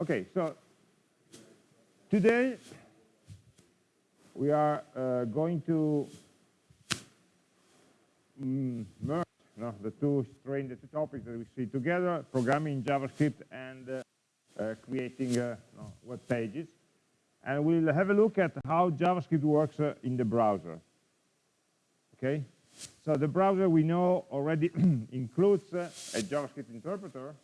Okay, so today we are uh, going to mm, merge no, the two string, the two topics that we see together, programming JavaScript and uh, uh, creating uh, no, web pages. And we'll have a look at how JavaScript works uh, in the browser. Okay, so the browser we know already includes uh, a JavaScript interpreter,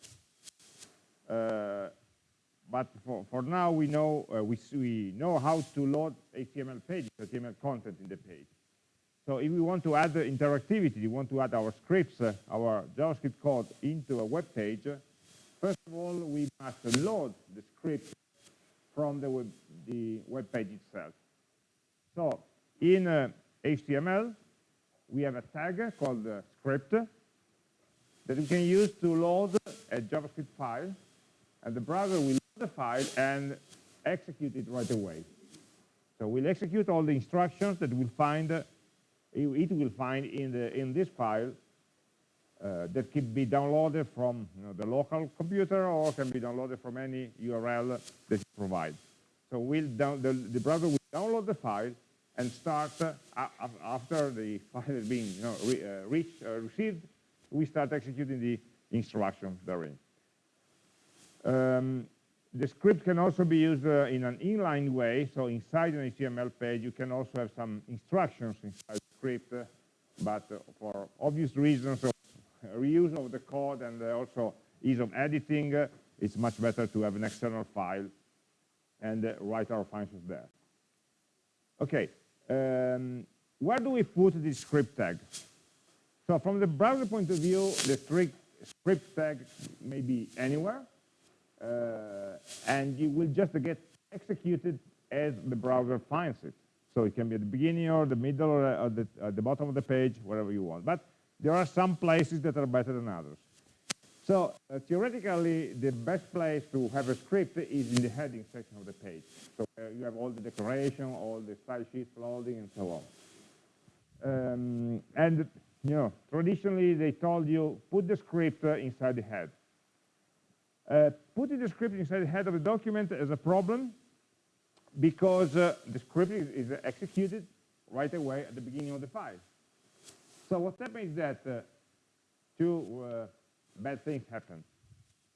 but for, for now we know we, we know how to load HTML pages, HTML content in the page. So if we want to add the interactivity, we want to add our scripts, uh, our JavaScript code into a web page, first of all, we must load the script from the web, the web page itself. So in uh, HTML, we have a tag called uh, script that we can use to load a JavaScript file, and the browser will the file and execute it right away. So we'll execute all the instructions that we'll find it will find in, the, in this file uh, that can be downloaded from you know, the local computer or can be downloaded from any URL that you provide. So we'll down, the, the, browser will download the file and start, uh, after the file has been you know, re, uh, reached, uh, received, we start executing the instructions therein. Um, the script can also be used uh, in an inline way, so inside an HTML page you can also have some instructions inside the script, but for obvious reasons of reuse of the code and also ease of editing, it's much better to have an external file and write our functions there. Okay, um, where do we put the script tag? So from the browser point of view, the script tag may be anywhere, uh, and you will just get executed as the browser finds it. So it can be at the beginning or the middle or at the, at the bottom of the page, wherever you want. But there are some places that are better than others. So uh, theoretically, the best place to have a script is in the heading section of the page. So uh, you have all the decoration, all the style sheets loading, and so on. Um, and you know, traditionally they told you put the script uh, inside the head. Uh, putting the script inside the head of the document is a problem because uh, the script is, is, executed right away at the beginning of the file. So what happens is that uh, two uh, bad things happen.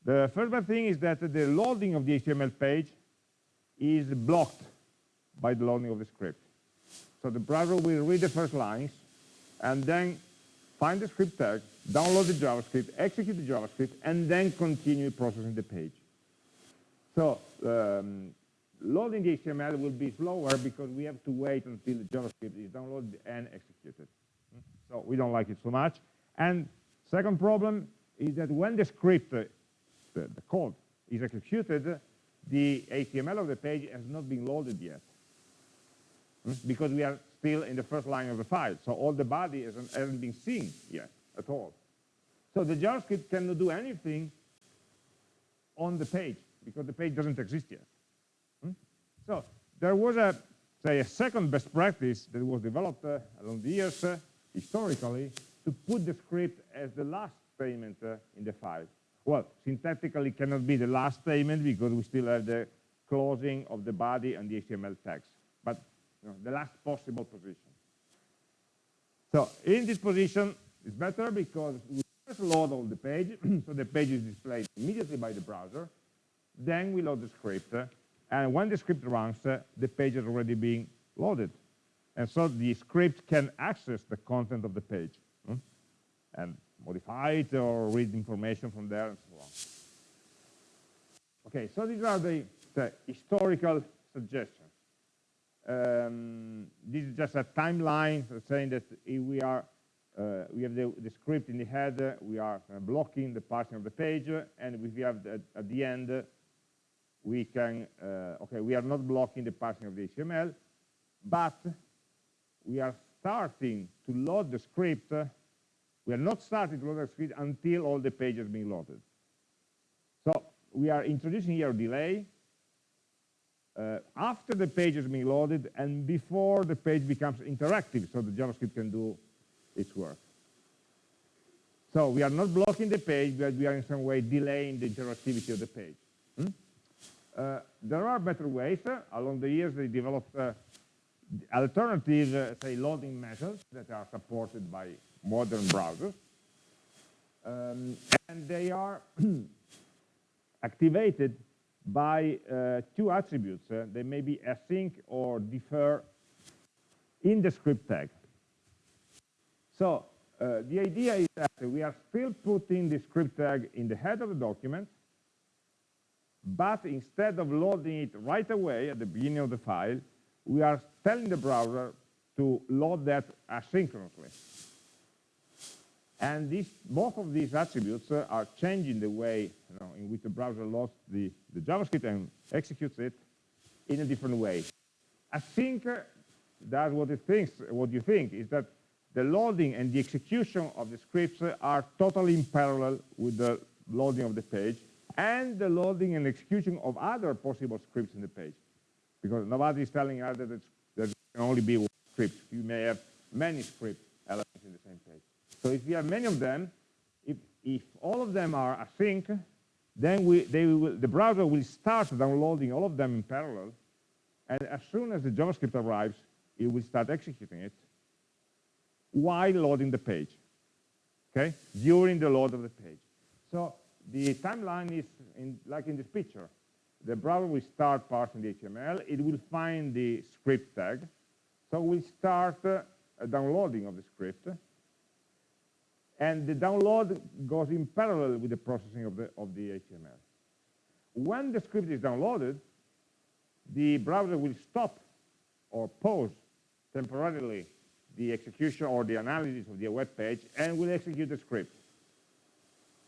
The first bad thing is that the loading of the HTML page is blocked by the loading of the script. So the browser will read the first lines and then find the script tag, download the JavaScript, execute the JavaScript, and then continue processing the page. So um, loading the HTML will be slower because we have to wait until the JavaScript is downloaded and executed. So we don't like it so much. And second problem is that when the script, uh, the, the, code, is executed, the HTML of the page has not been loaded yet hmm? because we are still in the first line of the file. So all the body hasn't, hasn't been seen yet at all. So the JavaScript cannot do anything on the page because the page doesn't exist yet. So there was a, say, a second best practice that was developed uh, along the years uh, historically to put the script as the last statement uh, in the file. Well, syntactically it cannot be the last statement because we still have the closing of the body and the HTML text, but you know, the last possible position. So in this position, it's better because we first load all the page, so the page is displayed immediately by the browser. Then we load the script, and when the script runs, the page is already being loaded. And so the script can access the content of the page hmm? and modify it or read information from there and so on. Okay, so these are the, the historical suggestions. Um, this is just a timeline saying that we are uh, we have the, the, script in the head, we are uh, blocking the parsing of the page, and we have the, at the end we can, uh, okay, we are not blocking the parsing of the HTML, but we are starting to load the script. we are not starting to load the script until all the pages been loaded. So we are introducing here a delay uh, after the page has been loaded and before the page becomes interactive so the JavaScript can do its work. So we are not blocking the page, but we are in some way delaying the interactivity of the page. Hmm? Uh, there are better ways. Along the years, they developed uh, alternative, uh, say, loading methods that are supported by modern browsers. Um, and they are activated by uh, two attributes. Uh, they may be async or defer in the script tag. So uh, the idea is that we are still putting the script tag in the head of the document, but instead of loading it right away at the beginning of the file, we are telling the browser to load that asynchronously. And both of these attributes uh, are changing the way you know, in which the browser loads the, the JavaScript and executes it in a different way. Async uh, does what it thinks, what you think, is that the loading and the execution of the scripts are totally in parallel with the loading of the page and the loading and execution of other possible scripts in the page. Because nobody is telling us that there can only be one script. You may have many script elements in the same page. So if you have many of them, if, if all of them are async, then we, will, the browser will start downloading all of them in parallel. And as soon as the JavaScript arrives, it will start executing it while loading the page, okay, during the load of the page. So the timeline is in, like in this picture. The browser will start parsing the HTML. It will find the script tag. So we'll start uh, a downloading of the script. And the download goes in parallel with the processing of the, of the HTML. When the script is downloaded, the browser will stop or pause temporarily the execution or the analysis of the web page and will execute the script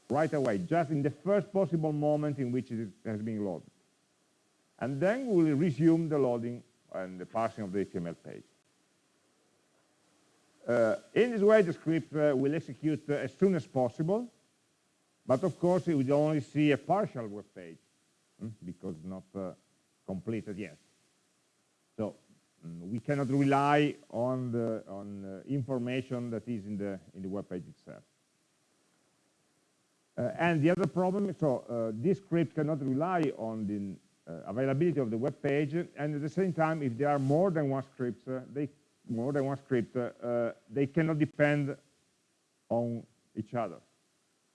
right away, just in the first possible moment in which it has been loaded. And then we will resume the loading and the parsing of the HTML page. Uh, in this way, the script uh, will execute uh, as soon as possible, but of course, it will only see a partial web page hmm, because not uh, completed yet. We cannot rely on the on information that is in the in the web page itself. Uh, and the other problem, is, so uh, this script cannot rely on the uh, availability of the web page, and at the same time, if there are more than one script, uh, they more than one script, they cannot depend on each other.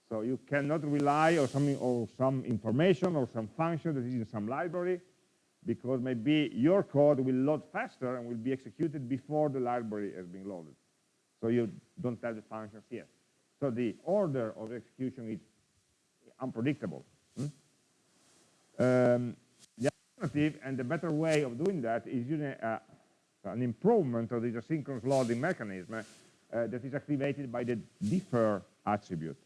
So you cannot rely on some, or some information or some function that is in some library because maybe your code will load faster and will be executed before the library has been loaded. So you don't have the functions yet. So the order of execution is unpredictable. Hmm? Um, the alternative and the better way of doing that is using uh, an improvement of this asynchronous loading mechanism uh, that is activated by the defer attribute.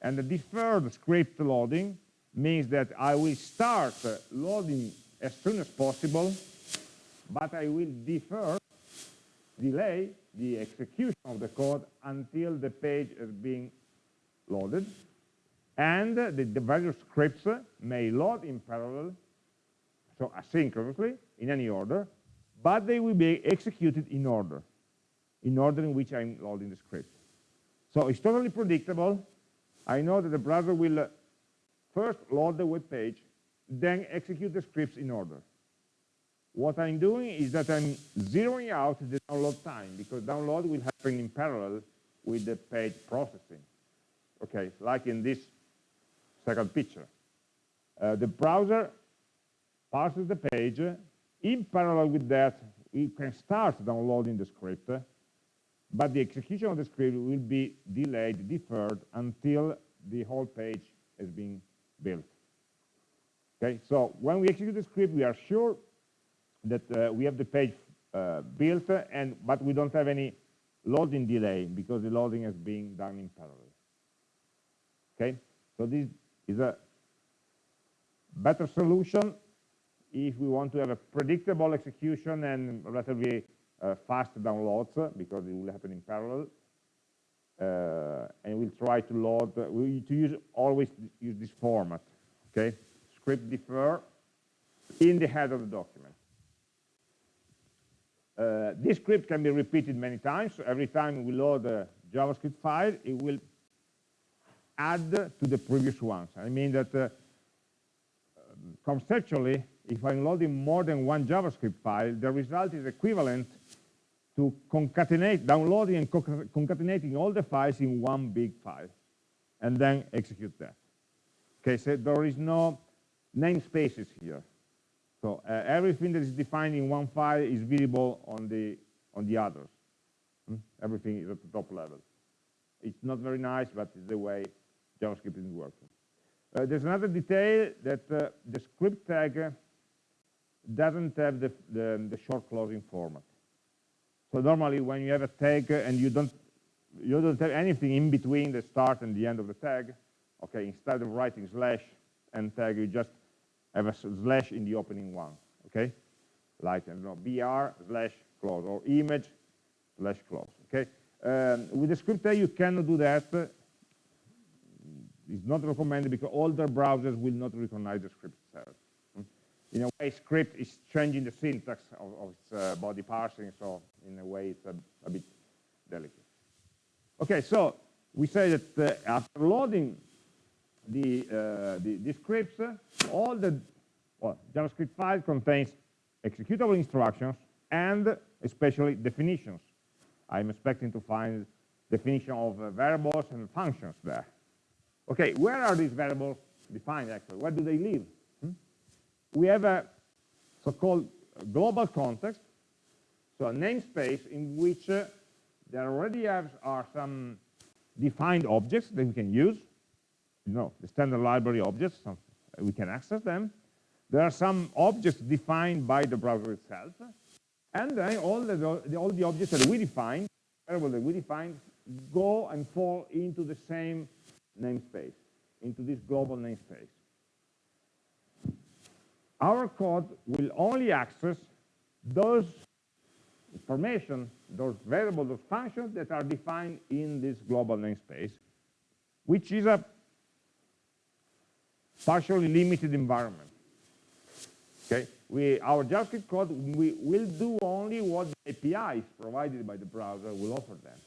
And the deferred script loading means that I will start uh, loading as soon as possible, but I will defer, delay the execution of the code until the page is being loaded. And the, the various scripts may load in parallel, so asynchronously, in any order, but they will be executed in order, in order in which I'm loading the script. So it's totally predictable. I know that the browser will uh, first load the web page, then execute the scripts in order. What I'm doing is that I'm zeroing out the download time because download will happen in parallel with the page processing. Okay, like in this second picture. Uh, the browser parses the page. In parallel with that, we can start downloading the script, but the execution of the script will be delayed, deferred, until the whole page has been built. Okay, so when we execute the script, we are sure that uh, we have the page uh, built, and but we don't have any loading delay because the loading is being done in parallel. Okay, so this is a better solution if we want to have a predictable execution and relatively uh, fast downloads because it will happen in parallel. Uh, and we'll try to load, uh, we to use always use this format. Okay, script defer in the head of the document. Uh, this script can be repeated many times. So every time we load a JavaScript file, it will add to the previous ones. I mean that uh, um, conceptually, if I'm loading more than one JavaScript file, the result is equivalent to concatenate, downloading and concatenating all the files in one big file, and then execute that. Okay, so there is no namespaces here. So uh, everything that is defined in one file is visible on the on the others. Hmm? Everything is at the top level. It's not very nice, but it's the way JavaScript is working. Uh, there's another detail that uh, the script tag doesn't have the, the, the, short closing format. So normally when you have a tag and you don't you don't have anything in between the start and the end of the tag, okay, instead of writing slash and tag, you just have a slash in the opening one, okay? Like, I don't know, br slash close or image slash close, okay? Um, with the script tag, you cannot do that it's not recommended because older browsers will not recognize the script itself. Hmm? In a way, script is changing the syntax of, of its uh, body parsing, so in a way, it's a, a bit delicate. Okay, so we say that uh, after loading the, uh, the, the, scripts, all the well, JavaScript file contains executable instructions and especially definitions. I'm expecting to find definition of uh, variables and functions there. Okay, where are these variables defined actually? Where do they live? Hmm? We have a so-called global context, so a namespace in which uh, there already have, are some defined objects that we can use. You know, the standard library objects, we can access them. There are some objects defined by the browser itself. And then all the, all the objects that we define, variables that we define, go and fall into the same namespace, into this global namespace. Our code will only access those information, those variables, those functions that are defined in this global namespace, which is a partially limited environment. Okay, we, our JavaScript code we will do only what the APIs provided by the browser will offer them.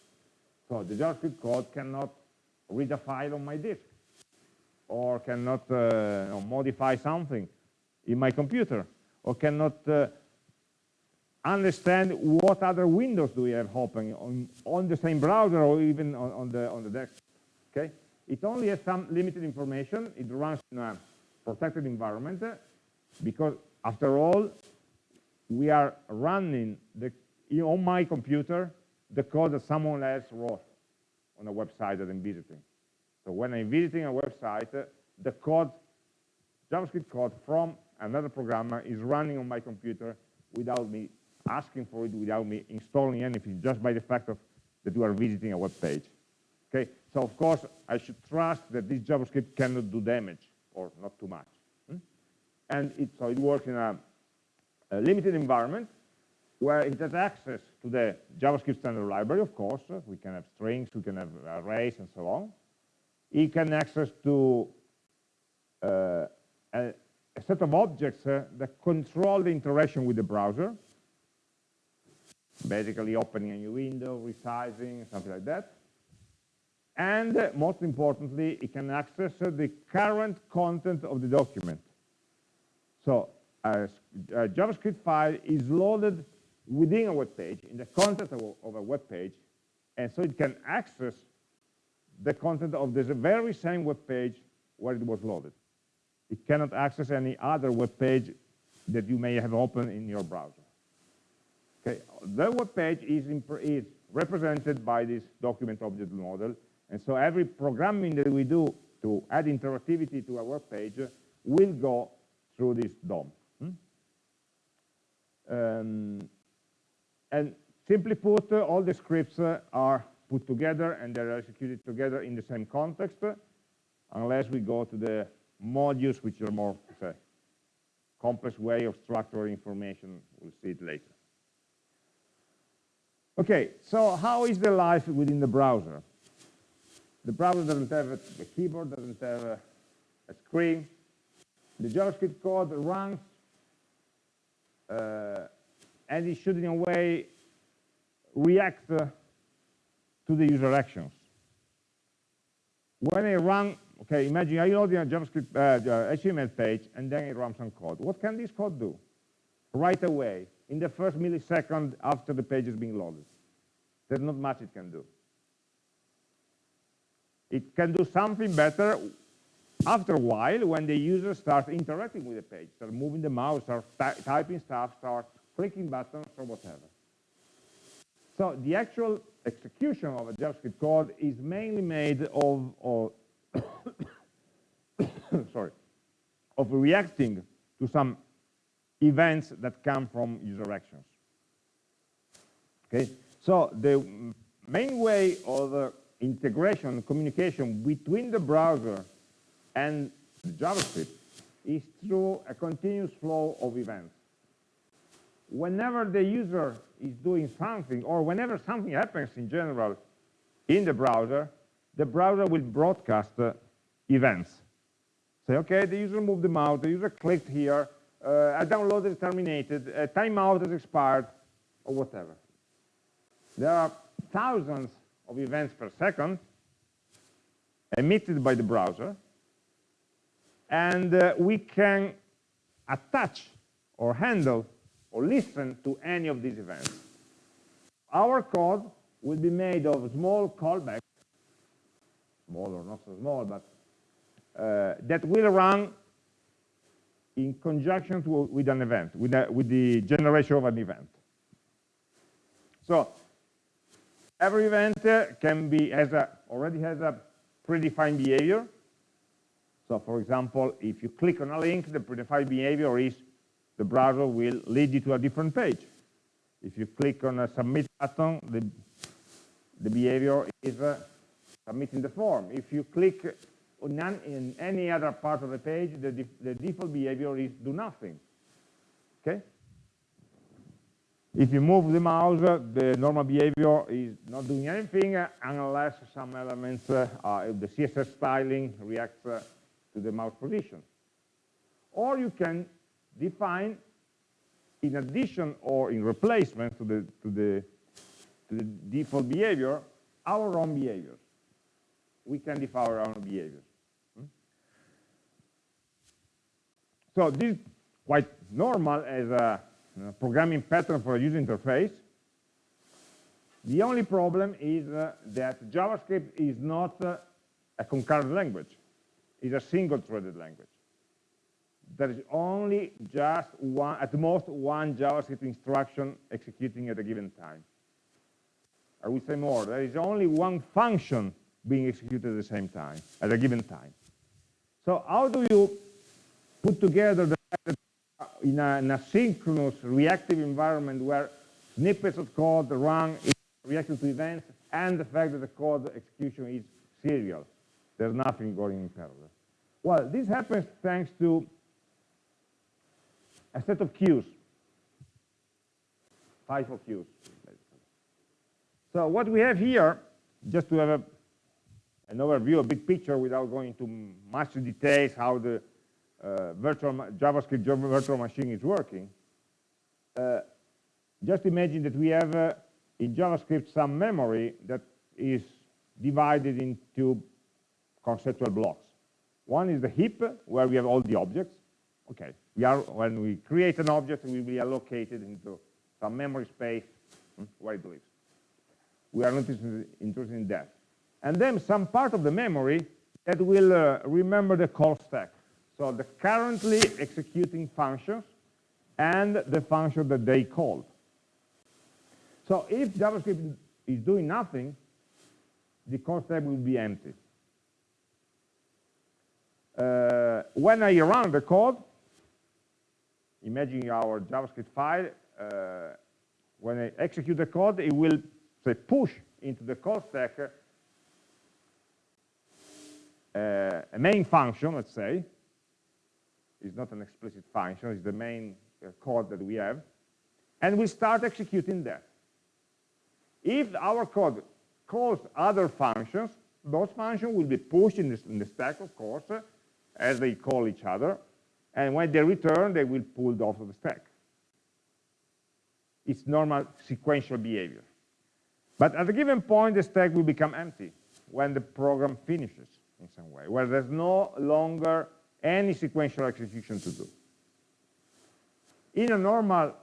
So the JavaScript code cannot read a file on my disk or cannot uh, modify something in my computer or cannot uh, understand what other windows do we have open on, on the same browser or even on, on, the on the desktop. Okay, it only has some limited information. It runs in a protected environment uh, because after all, we are running the, on my computer the code that someone else wrote on a website that I'm visiting. So when I'm visiting a website, uh, the code, JavaScript code from another programmer is running on my computer without me asking for it, without me installing anything, just by the fact of that you are visiting a web page. Okay, so of course I should trust that this JavaScript cannot do damage or not too much. Hmm? And it, so it works in a, a limited environment where it has access to the JavaScript standard library, of course. We can have strings, we can have arrays, and so on. It can access to uh, a, a, set of objects uh, that control the interaction with the browser, basically opening a new window, resizing, something like that. And uh, most importantly, it can access uh, the current content of the document. So a, a JavaScript file is loaded within a web page, in the content of, of a web page, and so it can access the content of this very same web page where it was loaded. It cannot access any other web page that you may have opened in your browser. Okay, the web page is, is represented by this document object model, and so every programming that we do to add interactivity to web page will go through this DOM. Hmm? Um, and simply put, uh, all the scripts uh, are put together and they're executed together in the same context, uh, unless we go to the modules, which are more complex way of structuring information. We'll see it later. Okay, so how is the life within the browser? The browser doesn't have a, a keyboard, doesn't have a, a, screen. The JavaScript code runs uh, and it should in a way react uh, to the user actions. When I run Okay, imagine I load a JavaScript uh, HTML page and then I run some code. What can this code do? Right away, in the first millisecond after the page is being loaded. There's not much it can do. It can do something better after a while when the user starts interacting with the page, start moving the mouse, start typing stuff, start clicking buttons or whatever. So the actual execution of a JavaScript code is mainly made of, of sorry, of reacting to some events that come from user actions. Okay, so the main way of integration, communication between the browser and the JavaScript is through a continuous flow of events. Whenever the user is doing something, or whenever something happens in general in the browser, the browser will broadcast uh, events. Say, okay, the user moved the mouse, the user clicked here, uh, a download is terminated, a timeout has expired, or whatever. There are thousands of events per second emitted by the browser, and uh, we can attach or handle or listen to any of these events. Our code will be made of small callbacks, small or not so small, but uh, that will run in conjunction to, with an event, with, a, with the generation of an event. So every event uh, can be has a already has a predefined behavior. So for example, if you click on a link, the predefined behavior is the browser will lead you to a different page. If you click on a submit button, the, the behavior is uh, submitting the form. If you click on in any other part of the page, the, the default behavior is do nothing. Okay? If you move the mouse, the normal behavior is not doing anything unless some elements, uh, the CSS styling reacts uh, to the mouse position. Or you can define, in addition or in replacement to the, to the, to the default behavior, our own behaviors. We can define our own behaviors. Hmm? So this is quite normal as a uh, programming pattern for a user interface. The only problem is uh, that JavaScript is not uh, a concurrent language. It's a single-threaded language. There is only just one, at most one JavaScript instruction executing at a given time. I will say more. There is only one function being executed at the same time, at a given time. So how do you put together the in an asynchronous reactive environment where snippets of code run reacting to events and the fact that the code execution is serial. There's nothing going in parallel. Well, this happens thanks to a set of queues, FIFO queues. So what we have here, just to have a, an overview, a big picture without going into much details how the uh, virtual JavaScript virtual machine is working, uh, just imagine that we have uh, in JavaScript some memory that is divided into conceptual blocks. One is the heap, where we have all the objects. Okay, we are when we create an object, we will be allocated into some memory space hmm, where it lives. We are not interested, interested in that. And then some part of the memory that will uh, remember the call stack. So the currently executing functions and the function that they called. So if JavaScript is doing nothing, the call stack will be empty. Uh, when I run the code, imagine our JavaScript file, uh, when I execute the code, it will say push into the call stack uh, a main function, let's say, is not an explicit function, it's the main uh, code that we have, and we start executing that. If our code calls other functions, those functions will be pushed in, in the stack, of course, uh, as they call each other, and when they return, they will pull off of the stack. It's normal sequential behavior. But at a given point, the stack will become empty when the program finishes. in some way, where there's no longer any sequential execution to do. In a normal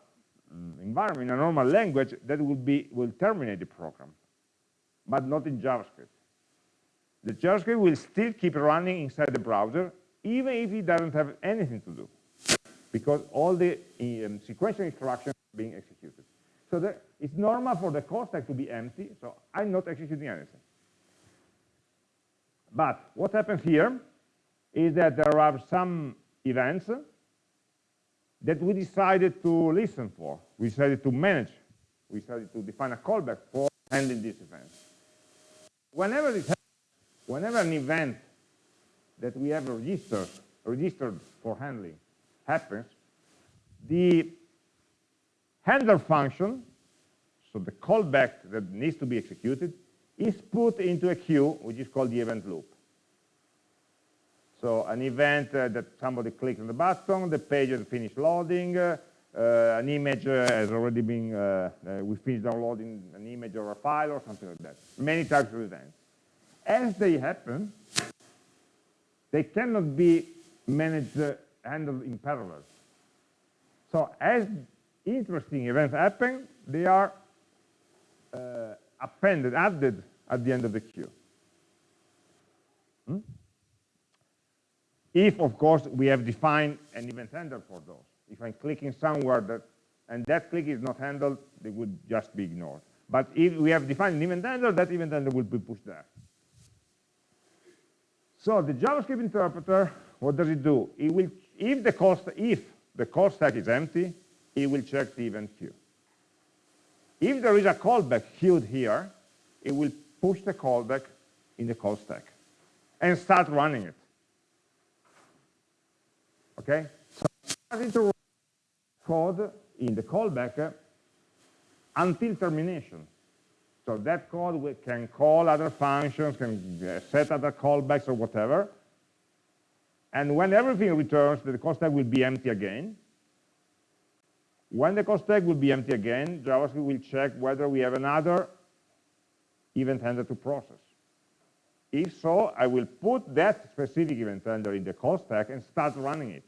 mm, environment, in a normal language, that will be will terminate the program, but not in JavaScript. The JavaScript will still keep running inside the browser, even if it doesn't have anything to do, because all the um, sequential instructions are being executed. So it's normal for the call stack to be empty, so I'm not executing anything. But what happens here is that there are some events that we decided to listen for. We decided to manage. We decided to define a callback for handling these events. Whenever this whenever an event that we have registered, registered for handling happens, the handler function, so the callback that needs to be executed, is put into a queue, which is called the event loop. So an event uh, that somebody clicks on the button, the page has finished loading, uh, an image uh, has already been, uh, uh, we finished downloading an image or a file or something like that. Many types of events. As they happen, they cannot be managed, handled in parallel. So as interesting events happen, they are appended, added at the end of the queue. If, of course, we have defined an event handler for those. If I'm clicking somewhere that, and that click is not handled, they would just be ignored. But if we have defined an event handler, that event handler will be pushed there. So the JavaScript interpreter, what does it do? It will, if the call, if the call stack is empty, it will check the event queue. If there is a callback queued here, it will push the callback in the call stack and start running it. Okay? So starting to code in the callback until termination. So that code can call other functions, can uh, set other callbacks or whatever. And when everything returns, the call stack will be empty again. When the call stack will be empty again, JavaScript will check whether we have another event handler to process. If so, I will put that specific event handler in the call stack and start running it.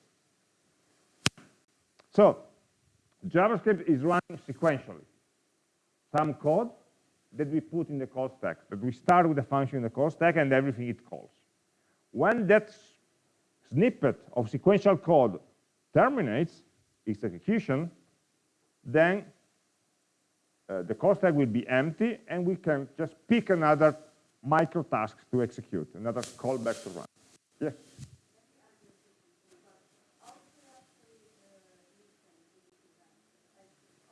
So, JavaScript is running sequentially. Some code that we put in the call stack, that we start with a function in the call stack and everything it calls. When that snippet of sequential code terminates its execution, then uh, the call stack will be empty and we can just pick another micro task to execute, another callback to run. Yeah.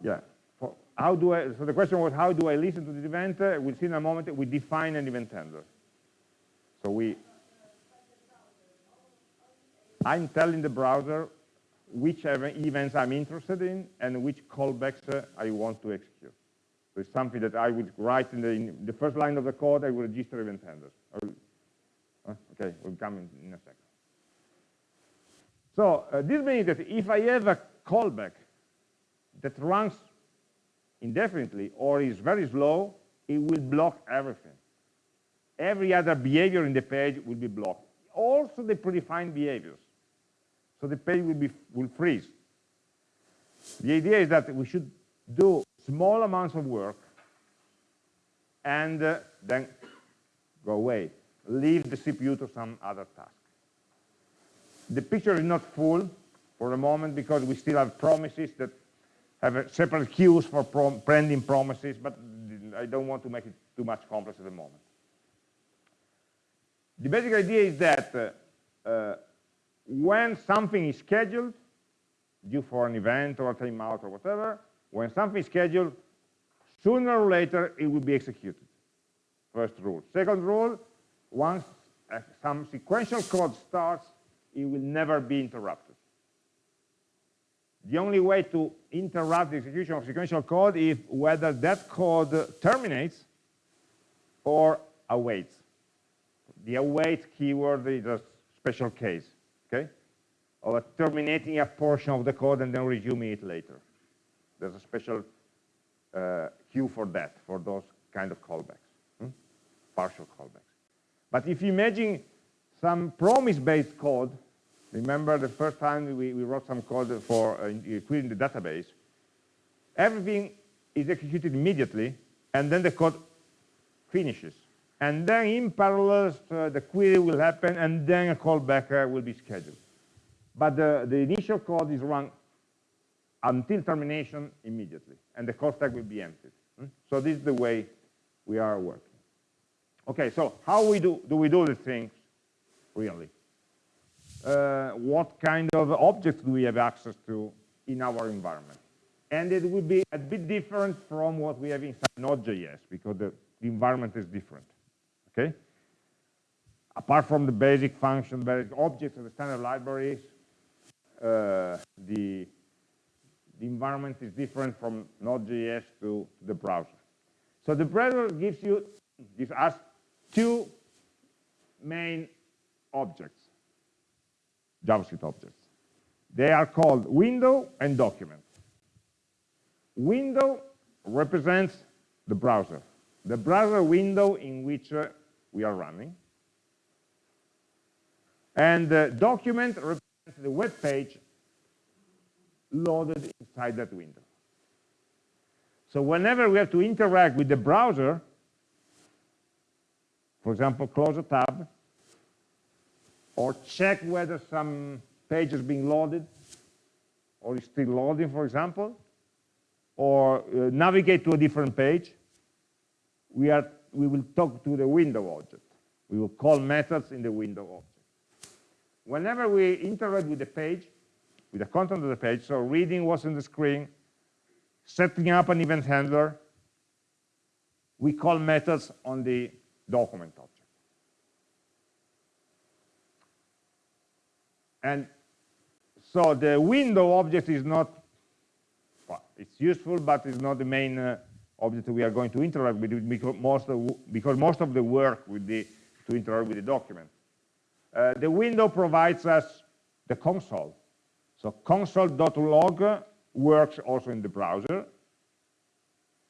Yeah. For how do I, so the question was, how do I listen to the event? Uh, we'll see in a moment, we define an event handler. So we, I'm telling the browser which events I'm interested in and which callbacks uh, I want to execute. So it's something that I would write in the, in the first line of the code, I will register event handlers. Okay, we'll come in, in a second. So uh, this means that if I have a callback that runs indefinitely or is very slow, it will block everything. Every other behavior in the page will be blocked. Also the predefined behaviors. So the page will, be, will freeze. The idea is that we should do small amounts of work and uh, then go away. Leave the CPU to some other task. The picture is not full for the moment because we still have promises that have separate queues for prom pending promises, but I don't want to make it too much complex at the moment. The basic idea is that uh, uh, when something is scheduled, due for an event or a timeout or whatever, when something is scheduled, sooner or later it will be executed. First rule. Second rule, once uh, some sequential code starts, it will never be interrupted. The only way to interrupt the execution of sequential code is whether that code terminates or awaits. The await keyword is a special case okay? Or terminating a portion of the code and then resuming it later. There's a special uh, queue for that, for those kind of callbacks, hmm? partial callbacks. But if you imagine some promise-based code. Remember the first time we, we wrote some code for uh, querying the database. Everything is executed immediately, and then the code finishes. And then in parallel, uh, the query will happen, and then a callback uh, will be scheduled. But the, the initial code is run until termination immediately, and the call stack will be emptied. Hmm? So this is the way we are working. Okay, so how we do, do we do the things really? Uh, what kind of objects do we have access to in our environment? And it will be a bit different from what we have inside Node.js because the, the environment is different, okay? Apart from the basic function, basic objects of the standard libraries, uh, the, the environment is different from Node.js to the browser. So the browser gives you, gives us two main objects, JavaScript objects. They are called window and document. Window represents the browser, the browser window in which uh, we are running. And the document represents the web page loaded inside that window. So whenever we have to interact with the browser, for example, close a tab, or check whether some page is being loaded, or is still loading, for example, or uh, navigate to a different page, we, are, we will talk to the window object. We will call methods in the window object. Whenever we interact with the page, with the content of the page, so reading what's in the screen, setting up an event handler, we call methods on the document object. And so the window object is not, well, it's useful, but it's not the main uh, object we are going to interact with because most of, because most of the work would be to interact with the document. Uh, the window provides us the console. So console.log works also in the browser.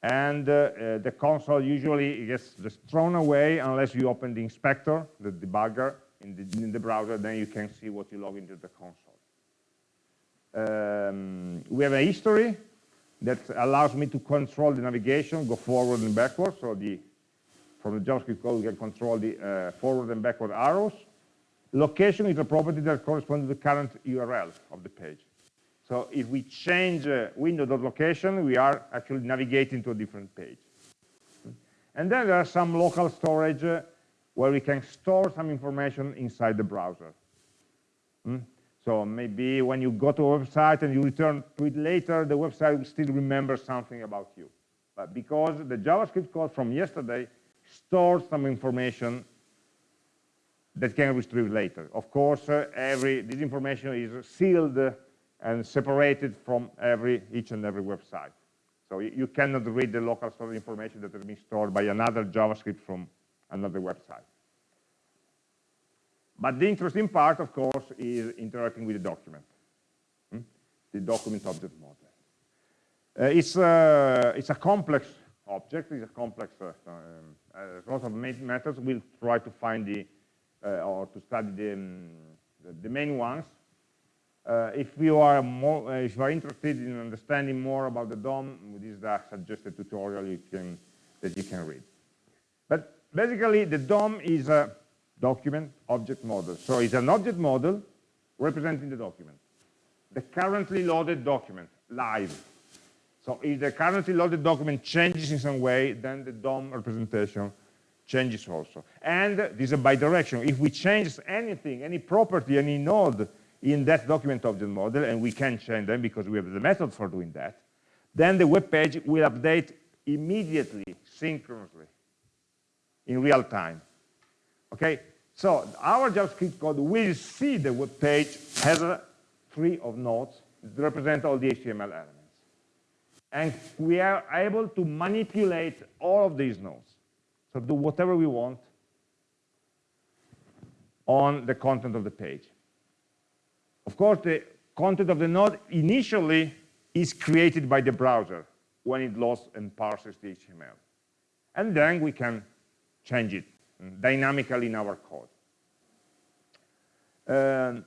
And uh, uh, the console usually gets just thrown away unless you open the inspector, the debugger, in the, in the browser, then you can see what you log into the console. Um, we have a history that allows me to control the navigation, go forward and backward. So the, from the JavaScript code, we can control the uh, forward and backward arrows. Location is a property that corresponds to the current URL of the page. So if we change uh, window.location, we are actually navigating to a different page. And then there are some local storage uh, where we can store some information inside the browser. Hmm? So maybe when you go to a website and you return to it later, the website will still remember something about you. But because the JavaScript code from yesterday stores some information that can retrieve later. Of course, uh, every this information is sealed and separated from every each and every website. So you cannot read the local storage information that has been stored by another JavaScript from another website. But the interesting part, of course, is interacting with the document, hmm? the document object model. Uh, it's, uh, it's a complex object, it's a complex, uh, um, uh, lots of methods. We'll try to find the, or to study the, um, the, the, main ones. Uh, if you are more, uh, if you are interested in understanding more about the DOM, this is a suggested tutorial you can, that you can read. But basically, the DOM is a document object model. So it's an object model representing the document. The currently loaded document, live. So if the currently loaded document changes in some way, then the DOM representation changes also. And this is a bidirectional. If we change anything, any property, any node in that document object model, and we can change them because we have the method for doing that, then the web page will update immediately, synchronously, in real time. Okay, so our JavaScript code will see the web page has a tree of nodes that represent all the HTML elements. And we are able to manipulate all of these nodes. So do whatever we want on the content of the page. Of course, the content of the node initially is created by the browser when it loads and parses the HTML. And then we can change it dynamically in our code. Um,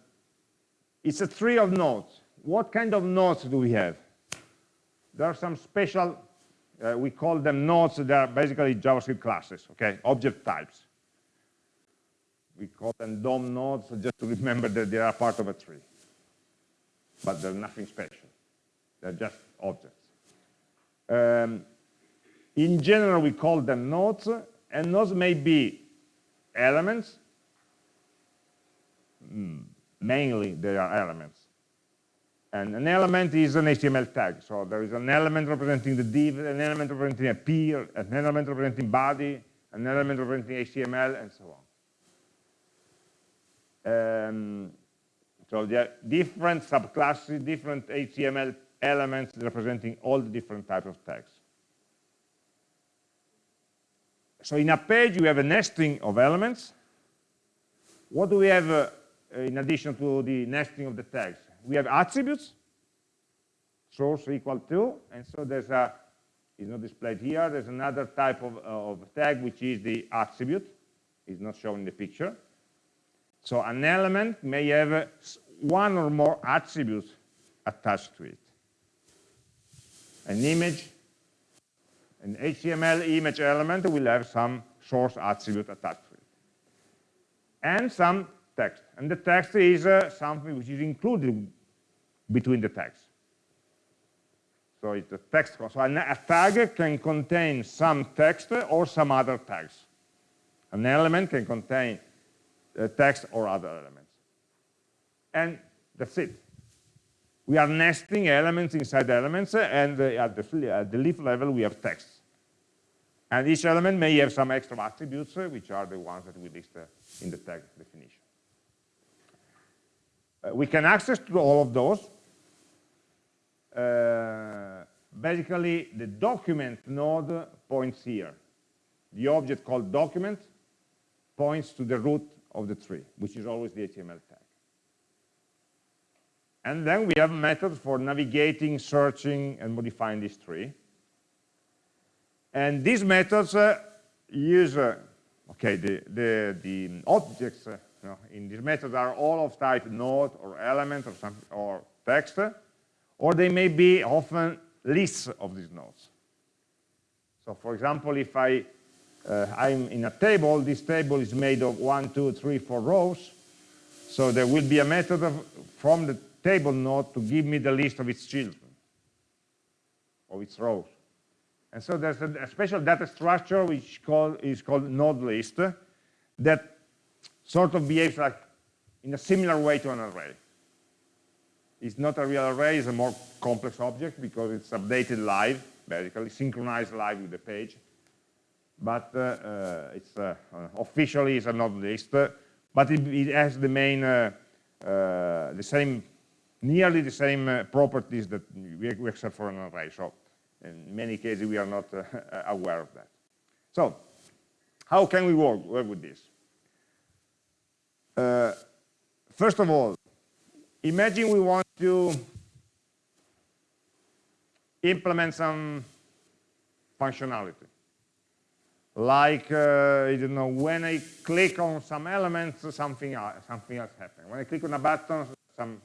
it's a tree of nodes. What kind of nodes do we have? There are some special, uh, we call them nodes, they are basically JavaScript classes, okay, object types. We call them DOM nodes just to remember that they are part of a tree. But they're nothing special. They're just objects. Um, in general, we call them nodes, and nodes may be elements, mm, mainly they are elements. And an element is an HTML tag. So there is an element representing the div, an element representing a p, an element representing body, an element representing HTML, and so on. Um, so there are different subclasses, different HTML elements representing all the different types of tags. So in a page, you have a nesting of elements. What do we have uh, in addition to the nesting of the tags? We have attributes, source equal to, and so there's a, it's not displayed here, there's another type of, of tag, which is the attribute. It's not shown in the picture. So an element may have one or more attributes attached to it. An image, an HTML image element will have some source attribute attached to it. And some text. And the text is uh, something which is included between the tags. So it's a text. So a tag can contain some text or some other tags. An element can contain uh, text or other elements. And that's it. We are nesting elements inside elements, and uh, at, the, at the leaf level, we have text. And each element may have some extra attributes, uh, which are the ones that we list in the tag definition. We can access to all of those. Uh, basically, the document node points here. The object called document points to the root of the tree, which is always the HTML tag. And then we have methods for navigating, searching, and modifying this tree. And these methods uh, use, uh, okay, the, the, the objects uh, in these methods are all of type node or element or, some, or text, or they may be often lists of these nodes. So for example, if I, uh, I'm in a table, this table is made of one, two, three, four rows, so there will be a method of, from the table node to give me the list of its children, of its rows. And so there's a, a special data structure which call, is called node list that sort of behaves like in a similar way to an array. It's not a real array, it's a more complex object because it's updated live, basically, synchronized live with the page. But uh, uh, it's uh, officially it's a list, but it, it, has the main, uh, uh, the same, nearly the same uh, properties that we, we accept for an array. So in many cases, we are not uh, aware of that. So how can we work, work with this? Uh, first of all, imagine we want to implement some functionality. Like, uh, I don't know, when I click on some elements, something else, something else happens. When I click on a button, some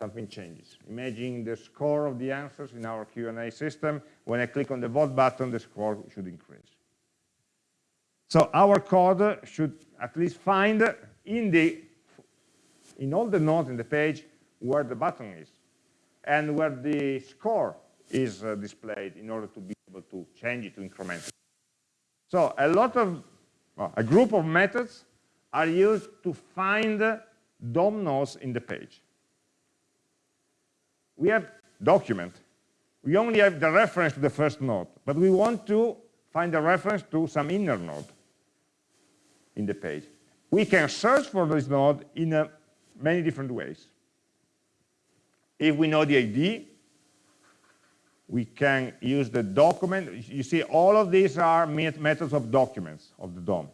something changes. Imagine the score of the answers in our Q&A system. When I click on the vote button, the score should increase. So our code should at least find in the in all the nodes in the page where the button is and where the score is uh, displayed in order to be able to change it to increment it. So a lot of well, a group of methods are used to find DOM nodes in the page we have document. We only have the reference to the first node, but we want to find a reference to some inner node in the page. We can search for this node in uh, many different ways. If we know the ID, we can use the document. You see, all of these are methods of documents of the DOM.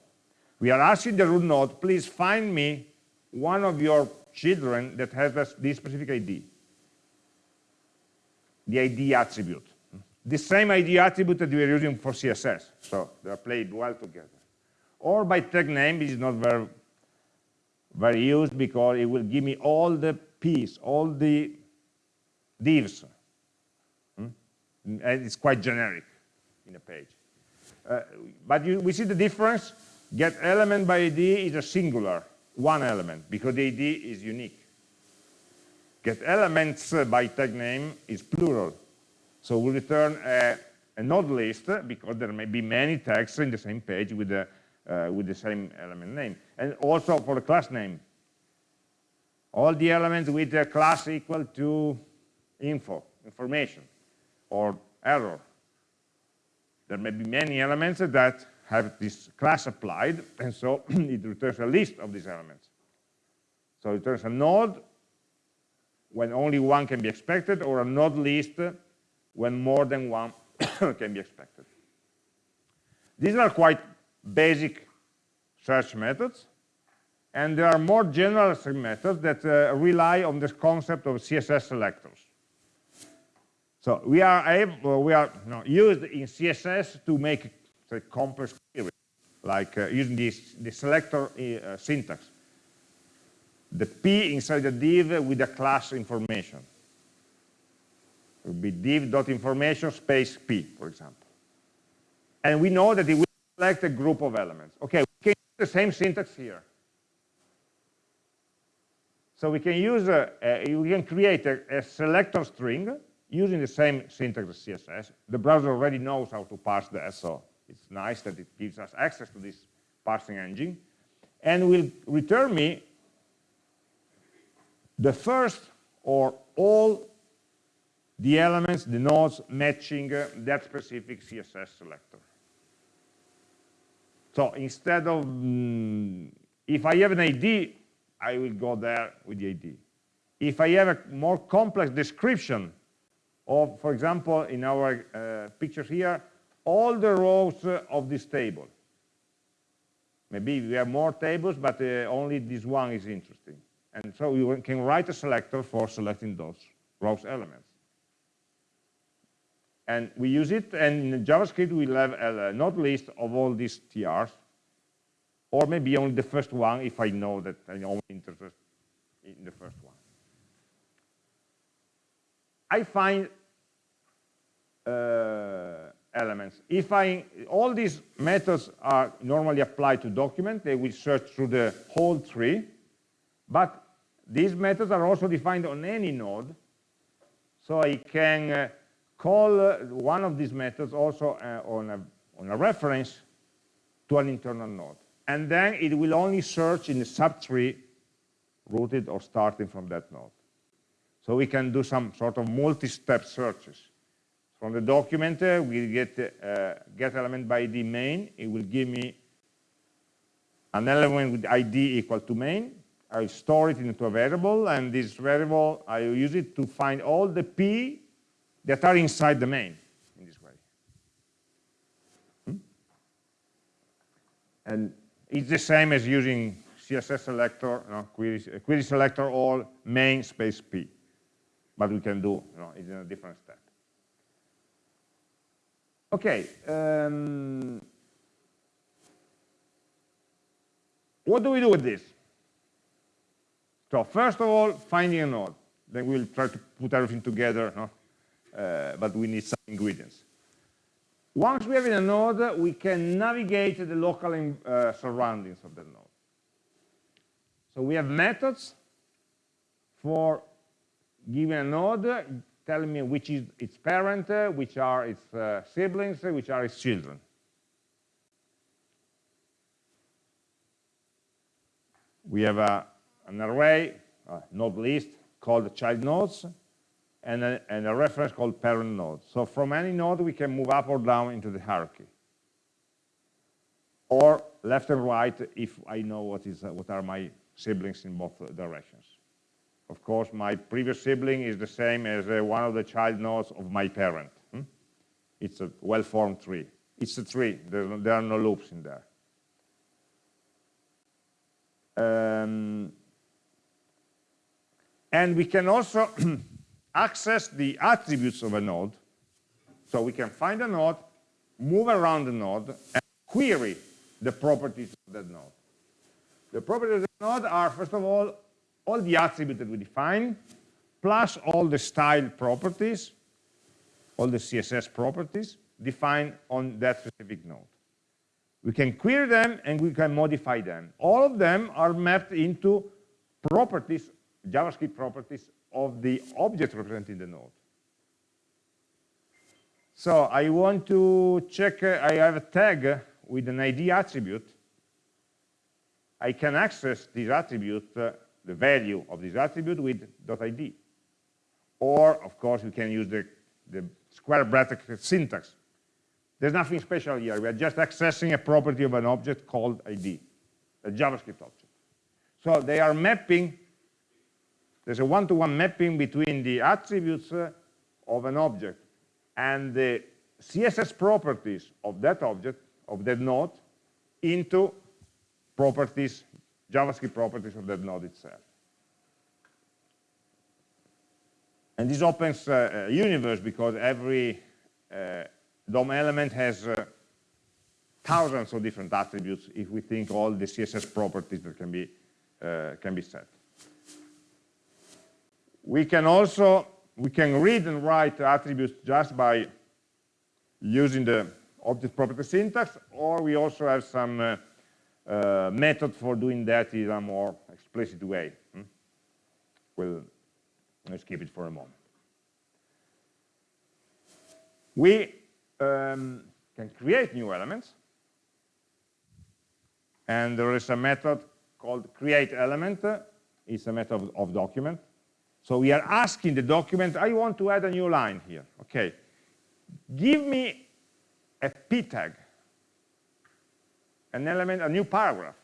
We are asking the root node, please find me one of your children that has this specific ID the ID attribute. The same ID attribute that we are using for CSS. So they are played well together. Or by tag name, this is not very very used because it will give me all the p's, all the divs. Hmm? And it's quite generic in a page. Uh, but you, we see the difference. Get element by ID is a singular, one element, because the ID is unique. Get elements by tag name is plural. So we return a, a node list because there may be many tags in the same page with the, uh, Uh, with the same element name. And also for the class name. All the elements with the class equal to info, information, or error. There may be many elements that have this class applied, and so it returns a list of these elements. So it returns a node when only one can be expected, or a node list when more than one can be expected. These are quite basic search methods, and there are more general methods that uh, rely on this concept of CSS selectors. So we are able, we are you know, used in CSS to make complex queries, like uh, using this the selector uh, syntax the p inside the div with the class information. It would be div.information space p, for example. And we know that it will select a group of elements. Okay, we can use the same syntax here. So we can use a, a we can create a, a, selector string using the same syntax as CSS. The browser already knows how to parse that, so it's nice that it gives us access to this parsing engine. And will return me the first or all the elements, the nodes matching uh, that specific CSS selector. So instead of, mm, if I have an ID, I will go there with the ID. If I have a more complex description of, for example, in our uh, picture here, all the rows of this table. Maybe we have more tables, but uh, only this one is interesting. And so you can write a selector for selecting those rows elements. And we use it, and in JavaScript we'll have a node list of all these TRs, or maybe only the first one if I know that I'm only interested in the first one. I find uh, elements. If I, all these methods are normally applied to document, they will search through the whole tree, but these methods are also defined on any node. So I can uh, call uh, one of these methods also uh, on, a, on a reference to an internal node. And then it will only search in the subtree rooted or starting from that node. So we can do some sort of multi-step searches. From the document, uh, we get uh, get element by ID main. It will give me an element with ID equal to main. I store it into a variable, and this variable, I use it to find all the P that are inside the main in this way. Hmm? And it's the same as using CSS selector, you know, query, query selector all main space P. But we can do you know, it in a different step. Okay. Um, what do we do with this? So first of all, finding a node. Then we'll try to put everything together, no? Uh, but we need some ingredients. Once we have in a node, we can navigate the local uh, surroundings of the node. So we have methods for giving a node, telling me which is its parent, uh, which are its uh, siblings, which are its children. We have a an array, a node list called child nodes, and a, and a reference called parent node. So from any node, we can move up or down into the hierarchy. Or left and right if I know what, is, what are my siblings in both directions. Of course, my previous sibling is the same as uh, one of the child nodes of my parent. Hmm? It's a well-formed tree. It's a tree. There, there, are no loops in there. Um, and we can also access the attributes of a node. So we can find a node, move around the node, and query the properties of that node. The properties of the node are, first of all, all the attributes that we define, plus all the style properties, all the CSS properties defined on that specific node. We can query them and we can modify them. All of them are mapped into properties, JavaScript properties of the object representing the node. So I want to check, I have a tag with an ID attribute. I can access this attribute, uh, the value of this attribute with .id. Or, of course, we can use the, the square bracket syntax. There's nothing special here. We are just accessing a property of an object called ID, a JavaScript object. So they are mapping, there's a one-to-one -one mapping between the attributes uh, of an object and the CSS properties of that object, of that node, into properties, JavaScript properties of that node itself. And this opens uh, a universe because every uh, DOM element has uh, thousands of different attributes if we think all the CSS properties that can be, uh, can be set. We can also we can read and write attributes just by using the object property syntax, or we also have some uh, uh, method for doing that in a more explicit way. Hmm? We'll let's keep it for a moment. We um, can create new elements, and there is a method called create element. It's a method of, of document so we are asking the document, I want to add a new line here. Okay, give me a p tag, an element, a new paragraph.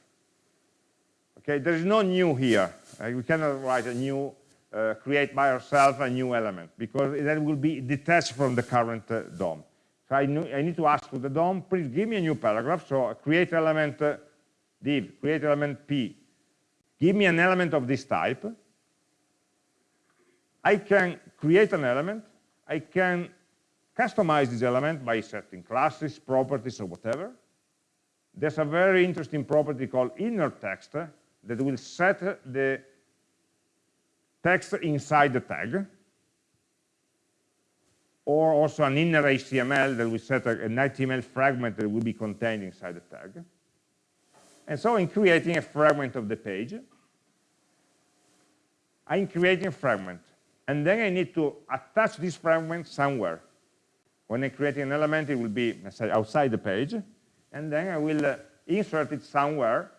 Okay, there is no new here. Uh, we cannot write a new, uh, create by ourselves a new element because that will be detached from the current uh, DOM. So I, I, need to ask to the DOM, please give me a new paragraph. So create element uh, div, create element p. Give me an element of this type I can create an element, I can customize this element by setting classes, properties, or whatever. There's a very interesting property called inner text that will set the text inside the tag, or also an inner HTML that will set an HTML fragment that will be contained inside the tag. And so in creating a fragment of the page, I'm creating a fragment and then I need to attach this fragment somewhere. When I create an element, it will be, say, outside the page, and then I will uh, insert it somewhere,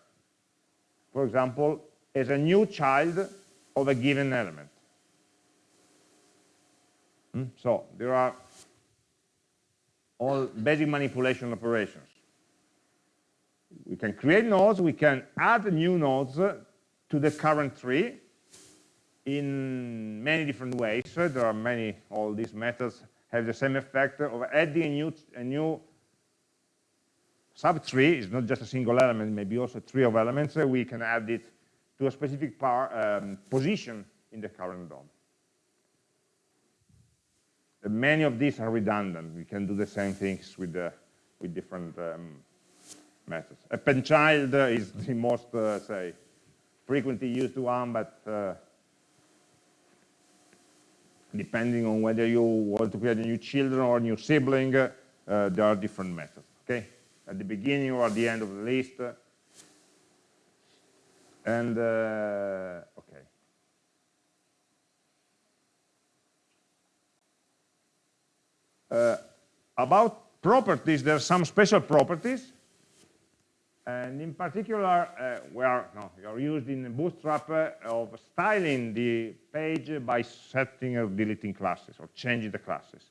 for example, as a new child of a given element. Hmm? So there are all basic manipulation operations. We can create nodes, we can add new nodes to the current tree, in many different ways. There are many, all these methods have the same effect of adding a new, a new subtree. It's not just a single element, maybe also a tree of elements. We can add it to a specific um, position in the current DOM. Many of these are redundant. We can do the same things with, the, with different um, methods. Append child is the most, uh, say, frequently used one, but uh, depending on whether you want to create a new children or new sibling, uh, there are different methods, okay? At the beginning or at the end of the list. And, uh, okay. Uh, about properties, there are some special properties and in particular, uh, we, are, no, are used in Bootstrap uh, of styling the page by setting or deleting classes or changing the classes.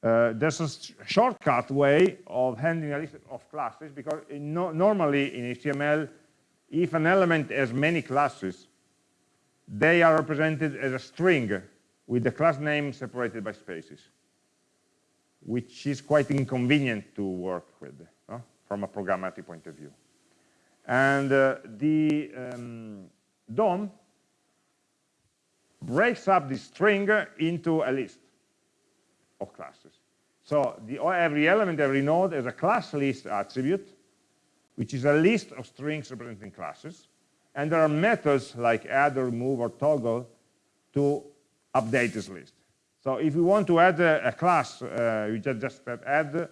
Uh, there's a shortcut way of handling a list of classes because in no, normally in HTML, if an element has many classes, they are represented as a string with the class name separated by spaces, which is quite inconvenient to work with from a programmatic point of view. And uh, the um, DOM breaks up the string into a list of classes. So the, every element, every node has a class list attribute, which is a list of strings representing classes. And there are methods like add or remove or toggle to update this list. So if you want to add a, a class, uh, you just, just add,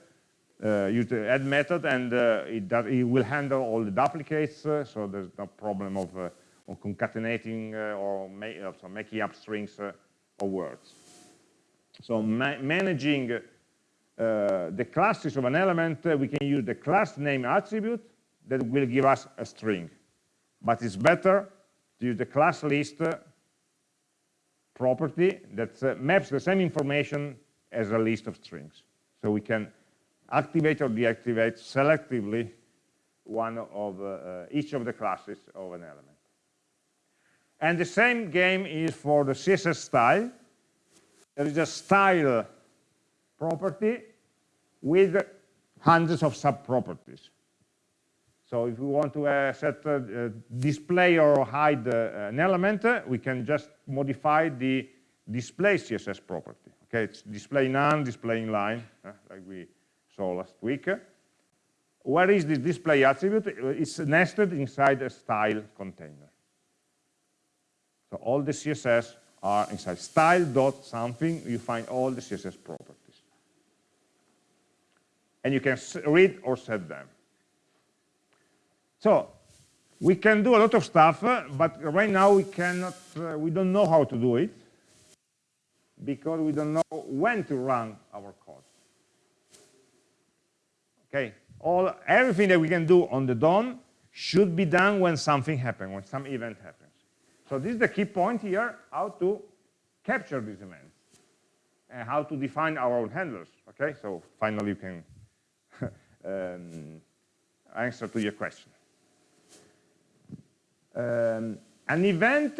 uh, use the add method, and uh, it, does, it, will handle all the duplicates, uh, so there's no problem of, uh, of concatenating uh, or so making up strings or words. So ma managing the classes of an element, we can use the class name attribute that will give us a string. But it's better to use the class list property that uh, maps the same information as a list of strings. So we can activate or deactivate selectively one of uh, each of the classes of an element. And the same game is for the CSS style. There is a style property with hundreds of sub-properties. So if we want to uh, set uh, display or hide uh, an element, uh, we can just modify the display CSS property. Okay, it's display none, display inline, like we saw last week. Where is this display attribute? It's nested inside a style container. So all the CSS are inside style dot something. You find all the CSS properties, and you can read or set them. So we can do a lot of stuff, but right now we cannot, uh, we don't know how to do it because we don't know when to run our code. Okay, all everything that we can do on the DOM should be done when something happens, when some event happens. So this is the key point here, how to capture these events and how to define our own handlers. Okay, so finally you can um, answer to your question. Um, an event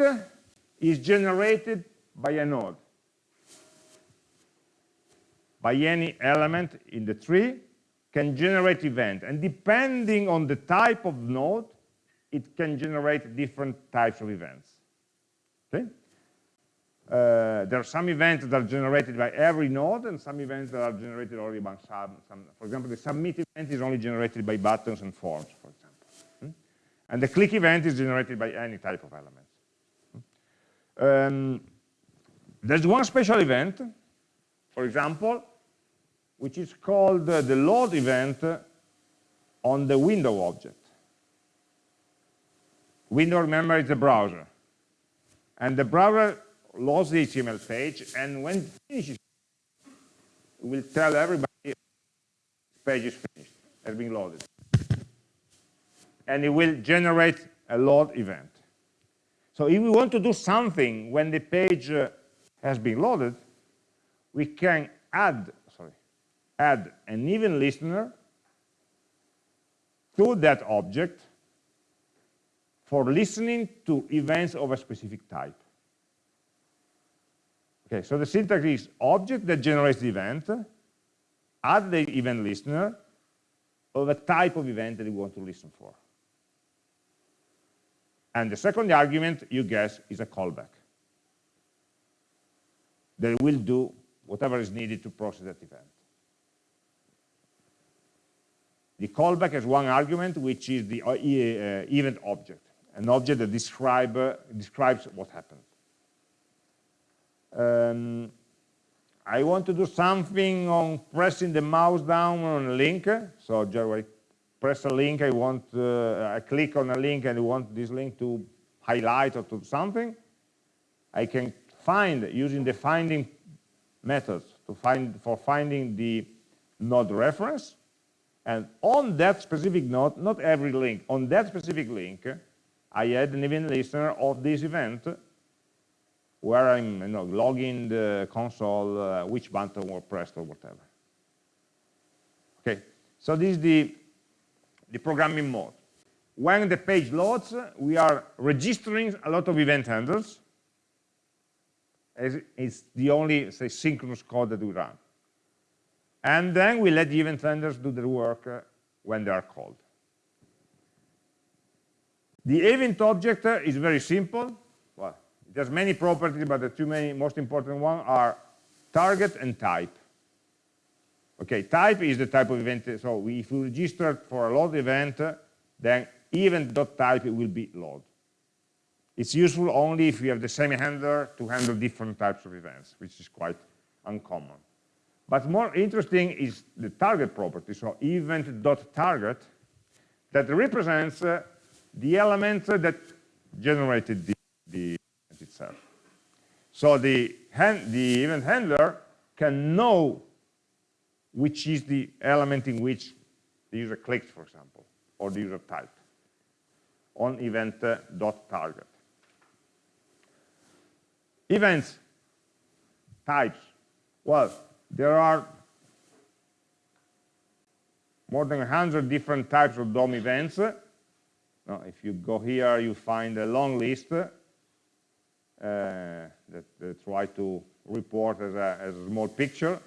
is generated by a node, by any element in the tree can generate event. And depending on the type of node, it can generate different types of events. Okay? Uh, there are some events that are generated by every node and some events that are generated only by some, some for example, the submit event is only generated by buttons and forms, for example. And the click event is generated by any type of elements. Um, there's one special event, for example, which is called uh, the load event on the window object. Window, remember, is a browser. And the browser loads the HTML page, and when it finishes, it will tell everybody the page is finished, has been loaded and it will generate a load event. So if we want to do something when the page uh, has been loaded, we can add, add an event listener to that object for listening to events of a specific type. Okay, so the syntax is object that generates the event, add the event listener of a type of event that we want to listen for. And the second argument, you guess, is a callback. That will do whatever is needed to process that event. The callback has one argument, which is the uh, uh event object, an object that describe, uh, describes what happened. Um, I want to do something on pressing the mouse down on a link, so just press a link, I want, uh, I click on a link and I want this link to highlight or to something, I can find, using the finding methods to find, for finding the node reference, and on that specific node, not every link, on that specific link, I add an event listener of this event where I'm you know, logging the console, uh, which button was pressed or whatever. Okay, so this is the the programming mode. When the page loads, we are registering a lot of event handlers. It's the only, say, synchronous code that we run. And then we let the event handlers do their work uh, when they are called. The event object uh, is very simple. Well, it has many properties, but the two many most important ones are target and type. Okay, type is the type of event. So if we register for a load event, then event.type will be load. It's useful only if you have the same handler to handle different types of events, which is quite uncommon. But more interesting is the target property, so event.target, that represents uh, the element that generated the, the event itself. So the, the event handler can know which is the element in which the user clicked, for example, or the user typed on event.target. Events, types. Well, there are more than 100 different types of DOM events. Now, if you go here, you find a long list uh, that, try to report as a, as a small picture.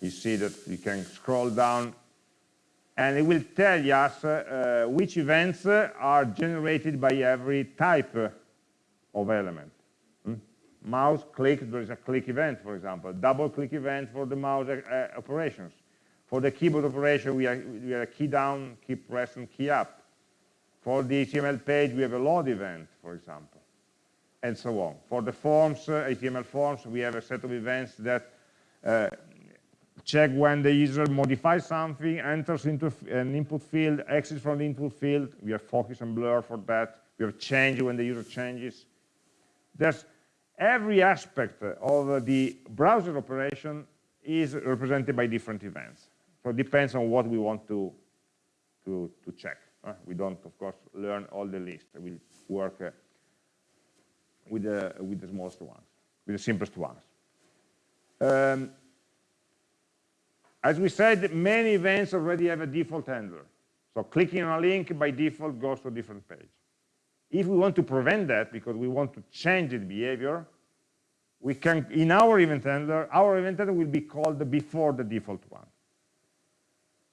You see that you can scroll down and it will tell us uh, which events are generated by every type of element. Mouse click, there is a click event, for example. Double click event for the mouse uh, operations. For the keyboard operation, we, are, we have a key down, key press, and key up. For the HTML page, we have a load event, for example, and so on. For the forms, uh, HTML forms, we have a set of events that uh, check when the user modifies something, enters into an input field, exits from the input field. We have focus and blur for that. We have change when the user changes. There's every aspect of the browser operation is represented by different events. So it depends on what we want to, to, to check. Uh, we don't, of course, learn all the list. We work uh, with, the, with the smallest ones, with the simplest ones. Um, as we said, many events already have a default handler. So clicking on a link by default goes to a different page. If we want to prevent that, because we want to change its behavior, we can, in our event handler, our event handler will be called before the default one.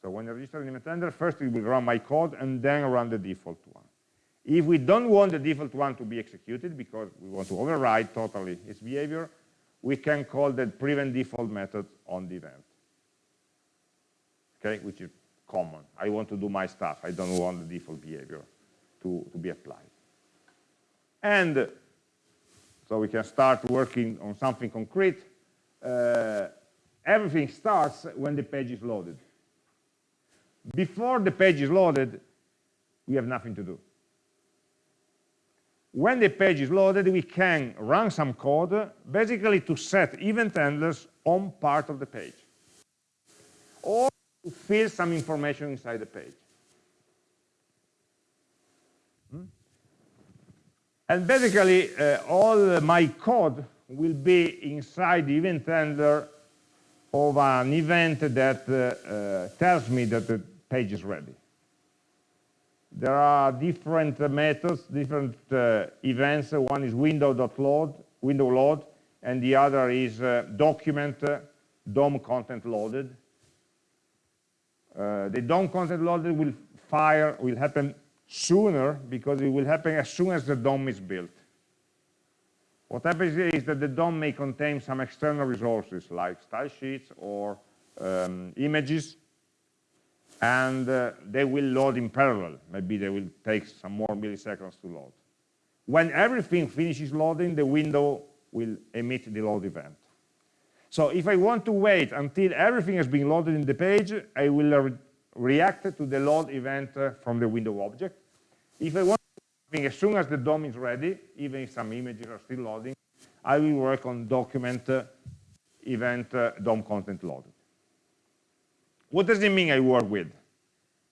So when I register an event handler, first it will run my code and then run the default one. If we don't want the default one to be executed because we want to override totally its behavior, we can call the prevent default method on the event. Okay, which is common. I want to do my stuff. I don't want the default behavior to, to be applied. And so we can start working on something concrete. Uh, everything starts when the page is loaded. Before the page is loaded, we have nothing to do. When the page is loaded, we can run some code, basically to set event handlers on part of the page. Or to fill some information inside the page. And basically, uh, all my code will be inside the event handler of an event that uh, uh, tells me that the page is ready. There are different methods, different uh, events. One is window.load, window load, and the other is uh, document DOM content loaded. Uh, the DOM content loaded will fire, will happen sooner because it will happen as soon as the DOM is built. What happens is that the DOM may contain some external resources like style sheets or um, images and uh, they will load in parallel. Maybe they will take some more milliseconds to load. When everything finishes loading, the window will emit the load event. So if I want to wait until everything has been loaded in the page, I will re react to the load event uh, from the window object. If I want to, as soon as the DOM is ready, even if some images are still loading, I will work on document uh, event uh, DOM content loaded. What does it mean I work with?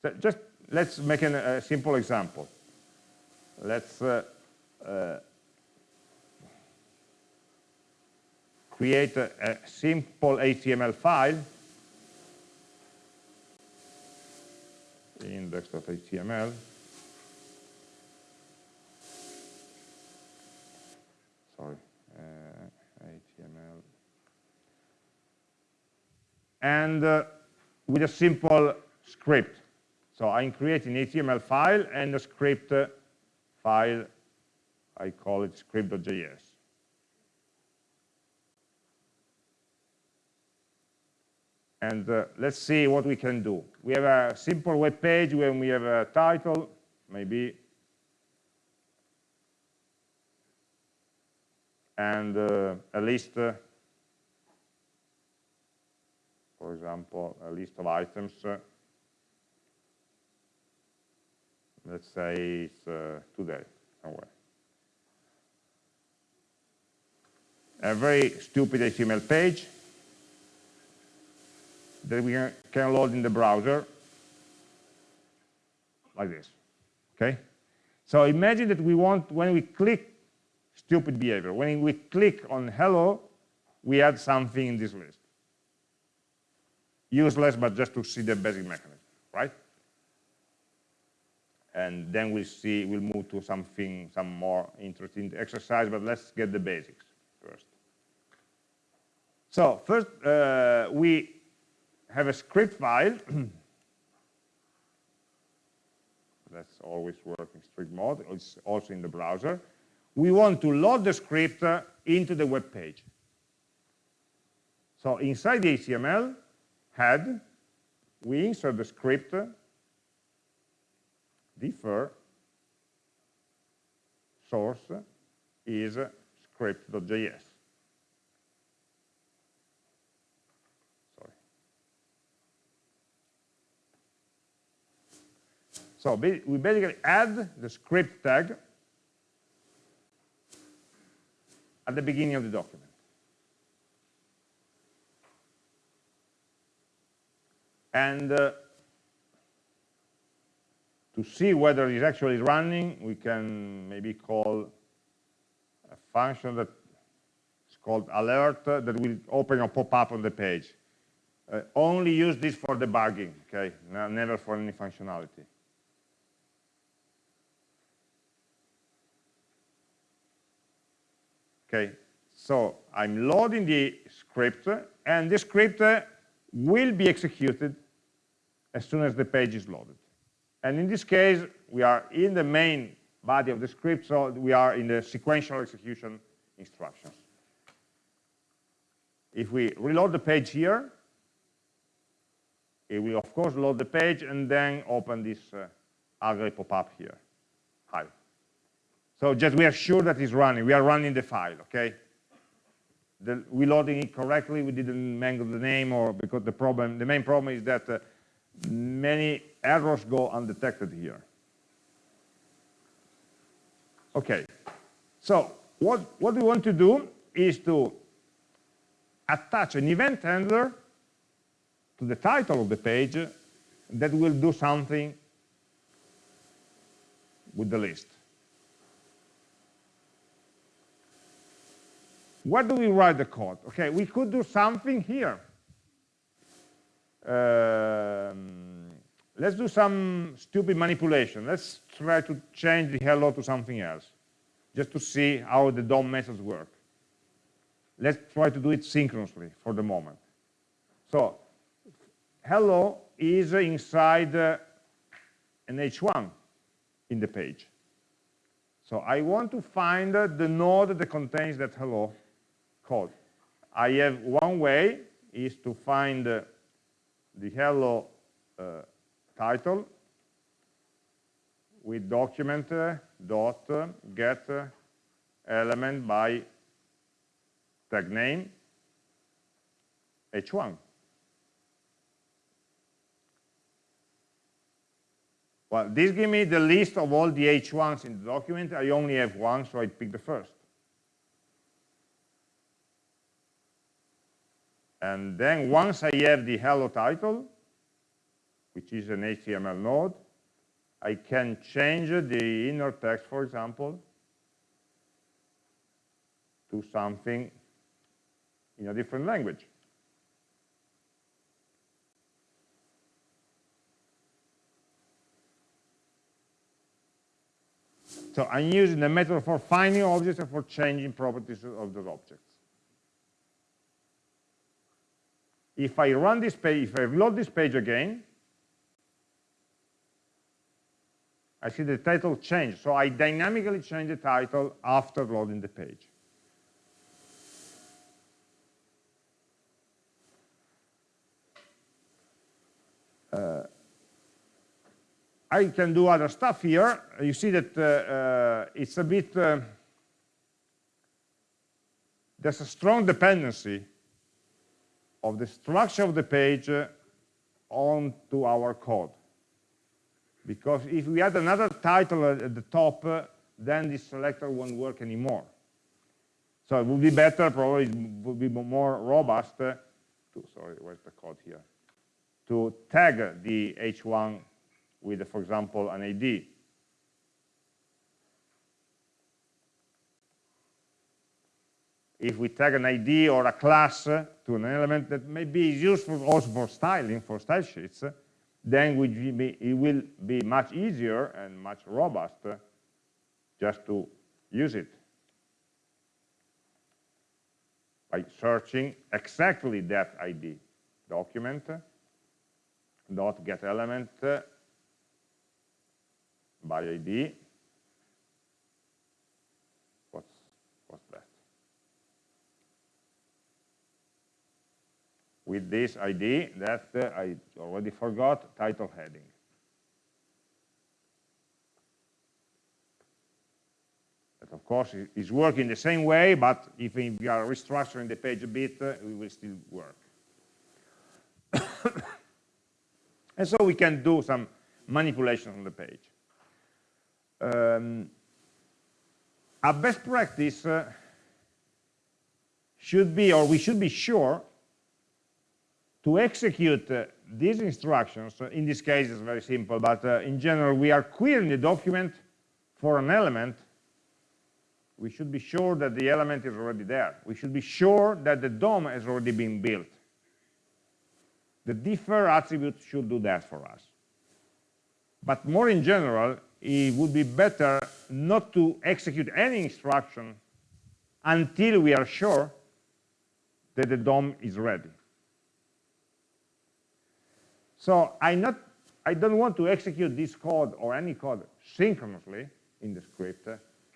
So just let's make an, a simple example. Let's uh, uh, create a, a, simple HTML file, index.html. Sorry, uh, HTML. And uh, with a simple script. So I'm creating an HTML file and a script file, I call it script.js. And uh, let's see what we can do. We have a simple web page when we have a title, maybe and uh, a list, uh, for example, a list of items. Uh, let's say it's uh, today somewhere. A very stupid HTML page that we can load in the browser like this, okay? So imagine that we want, when we click stupid behavior, when we click on hello, we add something in this list. Useless, but just to see the basic mechanism, right? And then we'll see, we'll move to something, some more interesting exercise, but let's get the basics first. So first, uh, we have a script file that's always working strict mode. It's also in the browser. We want to load the script uh, into the web page. So inside the HTML head, we insert the script defer source is script.js. So we basically add the script tag at the beginning of the document. And uh, to see whether it's actually running, we can maybe call a function that is called alert uh, that will open or pop up on the page. Uh, only use this for debugging, okay? No, never for any functionality. Okay, so I'm loading the script, and the script will be executed as soon as the page is loaded. And in this case, we are in the main body of the script, so we are in the sequential execution instructions. If we reload the page here, it will of course load the page and then open this uh, pop-up here. So just we are sure that it's running. We are running the file, okay? The, we loading it correctly. We didn't mangle the name or because the problem, the main problem is that uh, many errors go undetected here. Okay, so what, what we want to do is to attach an event handler to the title of the page that will do something with the list. Where do we write the code? Okay, we could do something here. Um, let's do some stupid manipulation. Let's try to change the hello to something else, just to see how the DOM methods work. Let's try to do it synchronously for the moment. So, hello is inside uh, an h1 in the page. So I want to find uh, the node that contains that hello code. I have one way is to find uh, the hello uh, title with document uh, dot uh, get uh, element by tag name h1 well this gives me the list of all the h1s in the document. I only have one so i pick the first And then once I have the hello title, which is an HTML node, I can change the inner text, for example, to something in a different language. So I'm using the method for finding objects and for changing properties of those objects. If I run this page, if I load this page again, I see the title change. So I dynamically change the title after loading the page. Uh, I can do other stuff here. You see that uh, uh, it's a bit uh, there's a strong dependency of the structure of the page uh, onto our code. Because if we add another title at the top, uh, then this selector won't work anymore. So it would be better, probably it would be more robust, uh, to, sorry, where's the code here, to tag the H1 with, for example, an ID. If we tag an ID or a class to an element that maybe is useful also for styling, for style sheets, then it will be much easier and much robust just to use it by searching exactly that ID document dot get element by ID. What's what's that? With this ID that uh, I already forgot title heading. That of course is working the same way, but if we are restructuring the page a bit, uh, it will still work. and so we can do some manipulation on the page. Um, a best practice uh, should be, or we should be sure, to execute uh, these instructions, uh, in this case it's very simple, but uh, in general we are querying the document for an element, we should be sure that the element is already there. We should be sure that the DOM has already been built. The defer attribute should do that for us. But more in general, it would be better not to execute any instruction until we are sure that the DOM is ready. So I, not, I don't want to execute this code or any code synchronously in the script,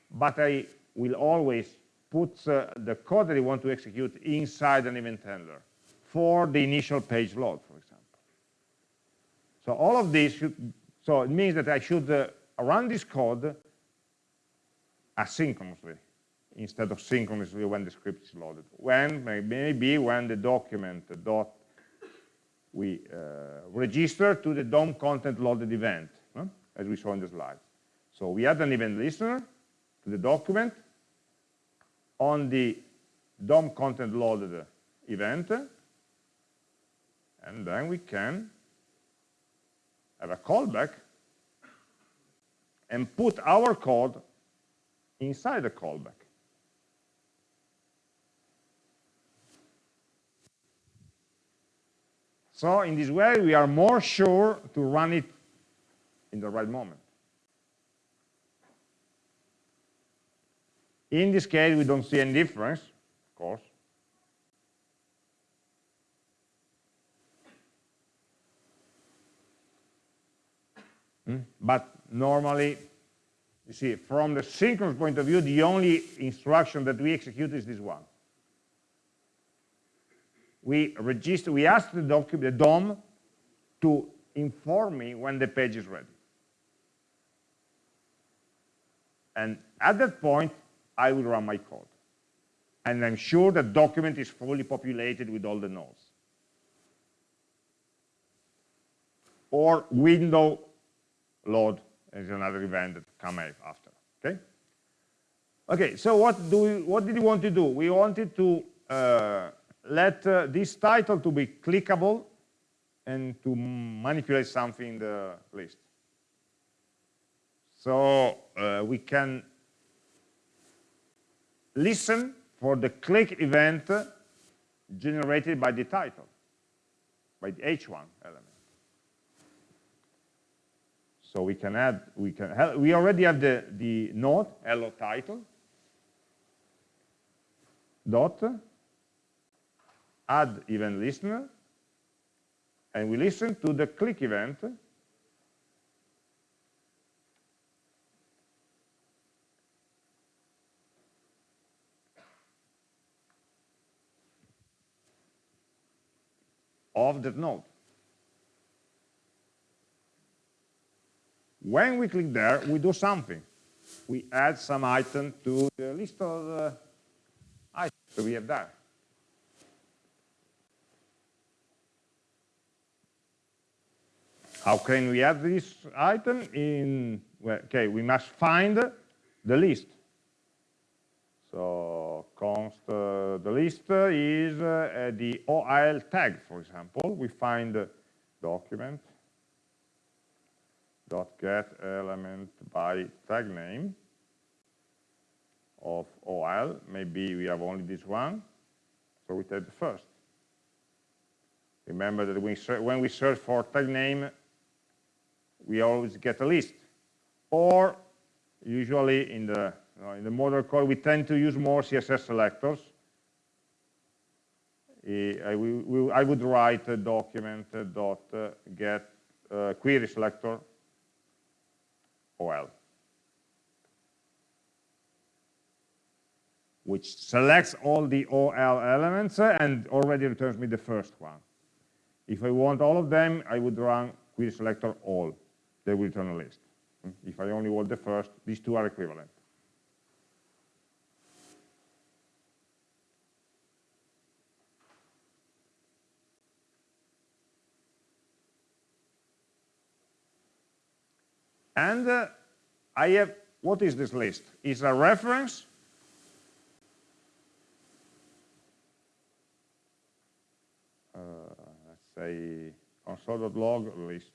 but I will always put uh, the code that I want to execute inside an event handler for the initial page load, for example. So all of this should, so it means that I should uh, run this code asynchronously instead of synchronously when the script is loaded. When, maybe when the document dot we uh, register to the DOM content loaded event, as we saw in the slide. So we add an event listener to the document on the DOM content loaded event, and then we can have a callback and put our code inside the callback. So in this way, we are more sure to run it in the right moment. In this case, we don't see any difference, of course. Hmm? But normally, you see, from the synchronous point of view, the only instruction that we execute is this one we register, we ask the, the DOM to inform me when the page is ready. And at that point, I will run my code. And I'm sure the document is fully populated with all the nodes. Or window load is another event that come after. Okay. Okay. So what do we? What did we want to do? We wanted to uh, let uh, this title to be clickable and to manipulate something in the list. So uh, we can listen for the click event generated by the title, by the H1 element. So we can add, we can, we already have the, the node, hello title, dot, add event listener, and we listen to the click event of that node. When we click there, we do something. We add some item to the list of uh, items that we have done. How can we add this item in, well, okay, we must find the list. So const uh, the list is uh, the OL tag, for example. We find document dot get element by tag name of OL. Maybe we have only this one, so we take the first. Remember that we when we search for tag name, we always get a list. Or usually in the you know, in the model code, we tend to use more CSS selectors. I, I would write a document uh, dot uh, get uh, query selector OL, which selects all the OL elements and already returns me the first one. If I want all of them, I would run query selector all. They will return a list. If I only want the first, these two are equivalent. And uh, I have, what is this list? It's a reference uh, let's say console.log list.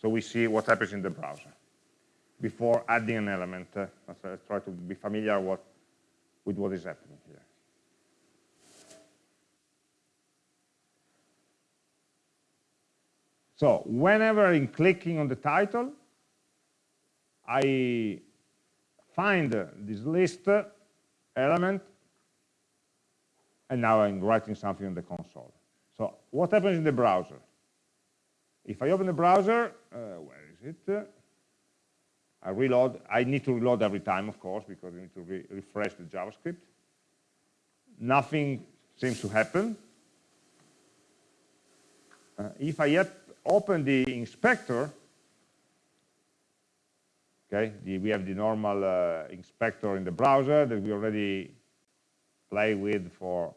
So we see what happens in the browser before adding an element. Uh, let's try to be familiar what, with what is happening here. So whenever I'm clicking on the title, I find this list element, and now I'm writing something in the console. So what happens in the browser? If I open the browser, uh, where is it? I reload. I need to reload every time, of course, because I need to re refresh the JavaScript. Nothing seems to happen. Uh, if I yet open the inspector, okay, the, we have the normal uh, inspector in the browser that we already play with for,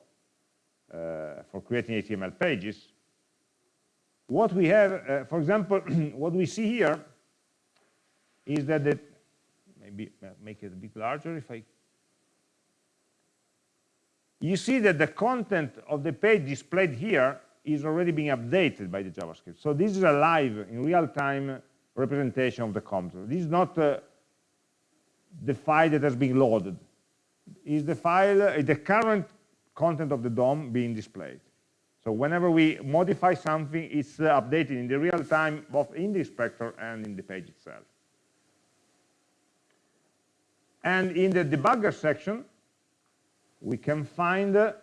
uh, for creating HTML pages. What we have, uh, for example, what we see here is that the, maybe uh, make it a bit larger if I, you see that the content of the page displayed here is already being updated by the JavaScript. So this is a live, in real-time representation of the content. This is not uh, the file that has been loaded. Is the file, uh, the current content of the DOM being displayed. So whenever we modify something, it's uh, updated in the real time, both in the inspector and in the page itself. And in the debugger section, we can find uh,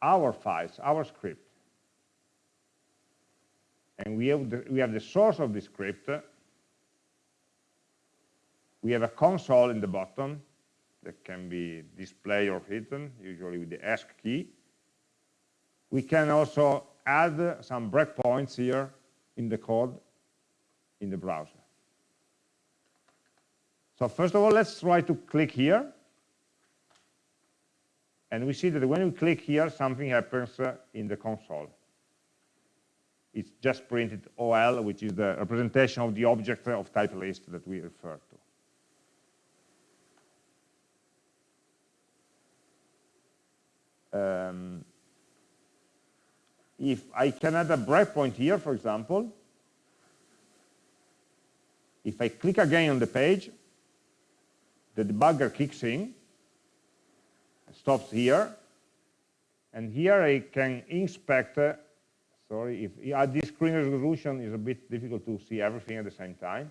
our files, our script and we have, the, we have the source of the script. We have a console in the bottom that can be displayed or hidden, usually with the ESC key. We can also add some breakpoints here in the code in the browser. So first of all, let's try to click here. And we see that when we click here, something happens uh, in the console it's just printed OL, which is the representation of the object of type list that we refer to. Um, if I can add a breakpoint here, for example, if I click again on the page, the debugger kicks in, stops here, and here I can inspect uh, sorry, if at this screen resolution is a bit difficult to see everything at the same time.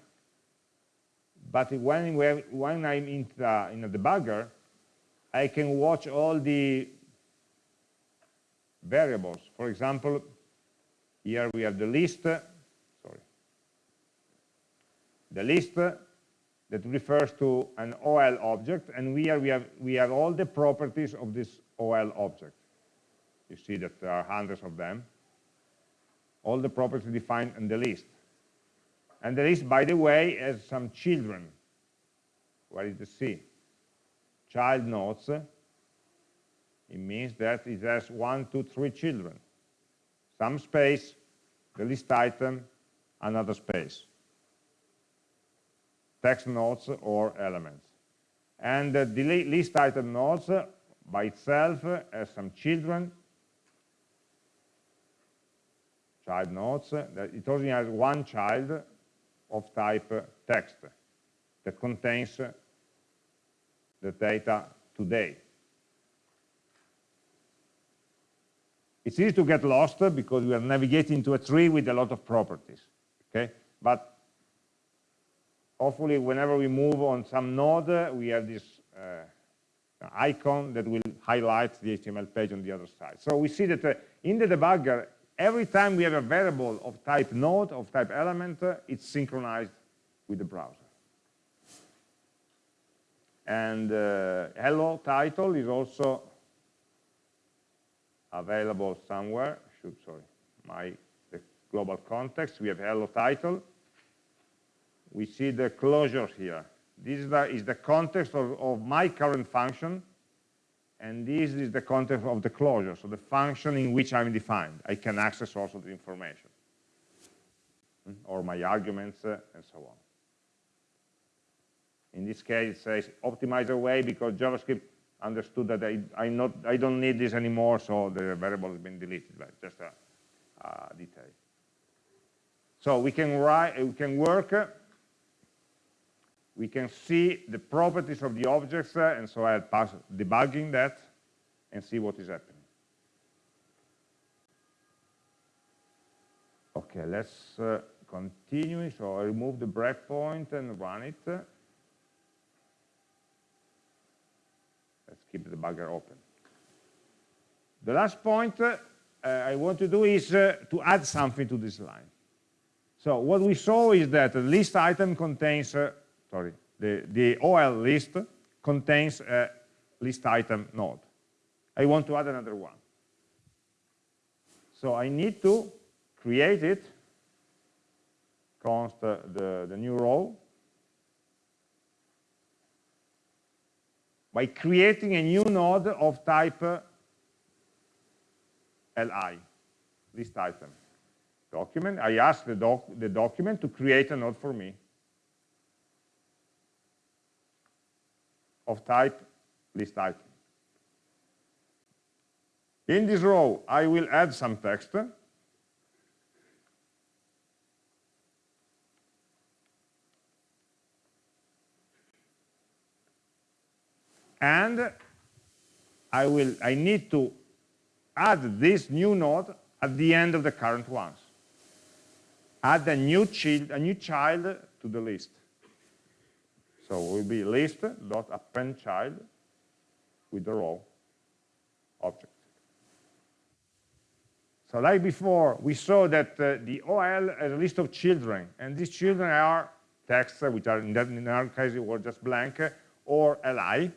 But when, when I'm in, the, in a debugger, I can watch all the variables. For example, here we have the list, sorry, the list that refers to an OL object, and here we have, we have all the properties of this OL object. You see that there are hundreds of them all the properties defined in the list. And the list, by the way, has some children. Where is the C? Child nodes it means that it has one, two, three children. Some space, the list item, another space. Text nodes or elements. And the list item nodes by itself uh, has some children, child nodes. Uh, it only has one child of type uh, text that contains the data today. It's easy to get lost because we are navigating to a tree with a lot of properties. Okay, but hopefully whenever we move on some node, we have this uh, icon that will highlight the HTML page on the other side. So we see that uh, in the debugger, every time we have a variable of type node, of type element, uh, it's synchronized with the browser. And uh, hello title is also available somewhere. Should sorry, my the global context. We have hello title. We see the closure here. This is the, is the context of, of my current function, and this is the context of the closure, so the function in which I'm defined. I can access also the information, hmm, or my arguments, uh, and so on. In this case, it says optimize away because JavaScript understood that I, I, not, I don't need this anymore, so the variable has been deleted, but just a, a detail. So we can write, we can work, we can see the properties of the objects, uh, and so I'll pass debugging that and see what is happening. Okay, let's uh, continue. So I remove the breakpoint and run it. Let's keep the debugger open. The last point uh, I want to do is uh, to add something to this line. So what we saw is that the list item contains, uh, sorry, the, the OL list contains a list item node. I want to add another one. So I need to create it, const uh, the, the new row, by creating a new node of type li, list item. Document, I ask the, doc, the document to create a node for me of type list item. In this row, I will add some text and I will I need to add this new node at the end of the current ones. Add a new child a new child to the list. So it will be list dot append child with the row object. So like before, we saw that uh, the OL has a list of children, and these children are texts, which are in, that, in our case were just blank, or li,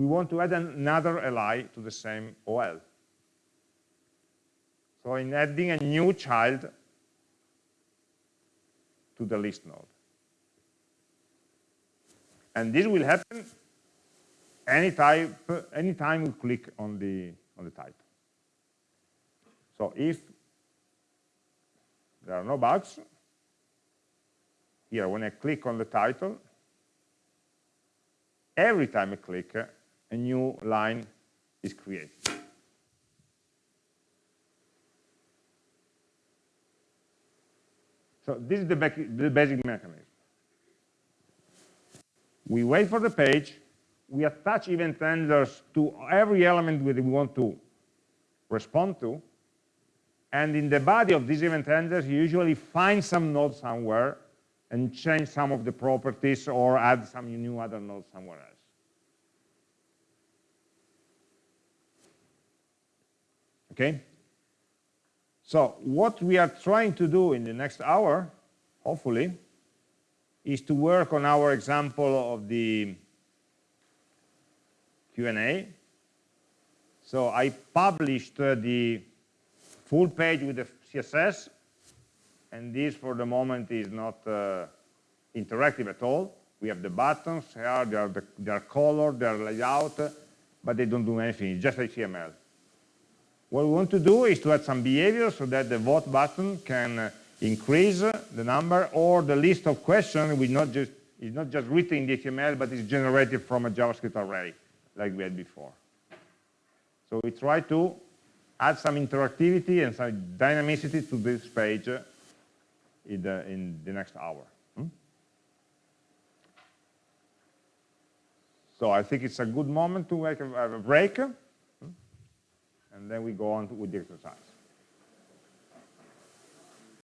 we want to add another li to the same OL. So in adding a new child to the list node. And this will happen any type, anytime we click on the, on the type. So if there are no bugs, here when I click on the title, every time I click, a new line is created. So this is the, the basic mechanism. We wait for the page, we attach event handlers to every element that we want to respond to, and in the body of these event handlers, you usually find some node somewhere and change some of the properties or add some new other node somewhere else. Okay? So what we are trying to do in the next hour, hopefully, is to work on our example of the Q&A. So I published uh, the full page with the CSS, and this for the moment is not uh, interactive at all. We have the buttons here, they are, the, they are colored, they are layout, but they don't do anything, it's just HTML. What we want to do is to add some behavior so that the vote button can uh, increase the number or the list of questions will not just, is not just written in the HTML, but is generated from a JavaScript array, like we had before. So we try to add some interactivity and some dynamicity to this page in the, in the next hour. Hmm? So I think it's a good moment to make a, a break? And then we go on to, with the exercise.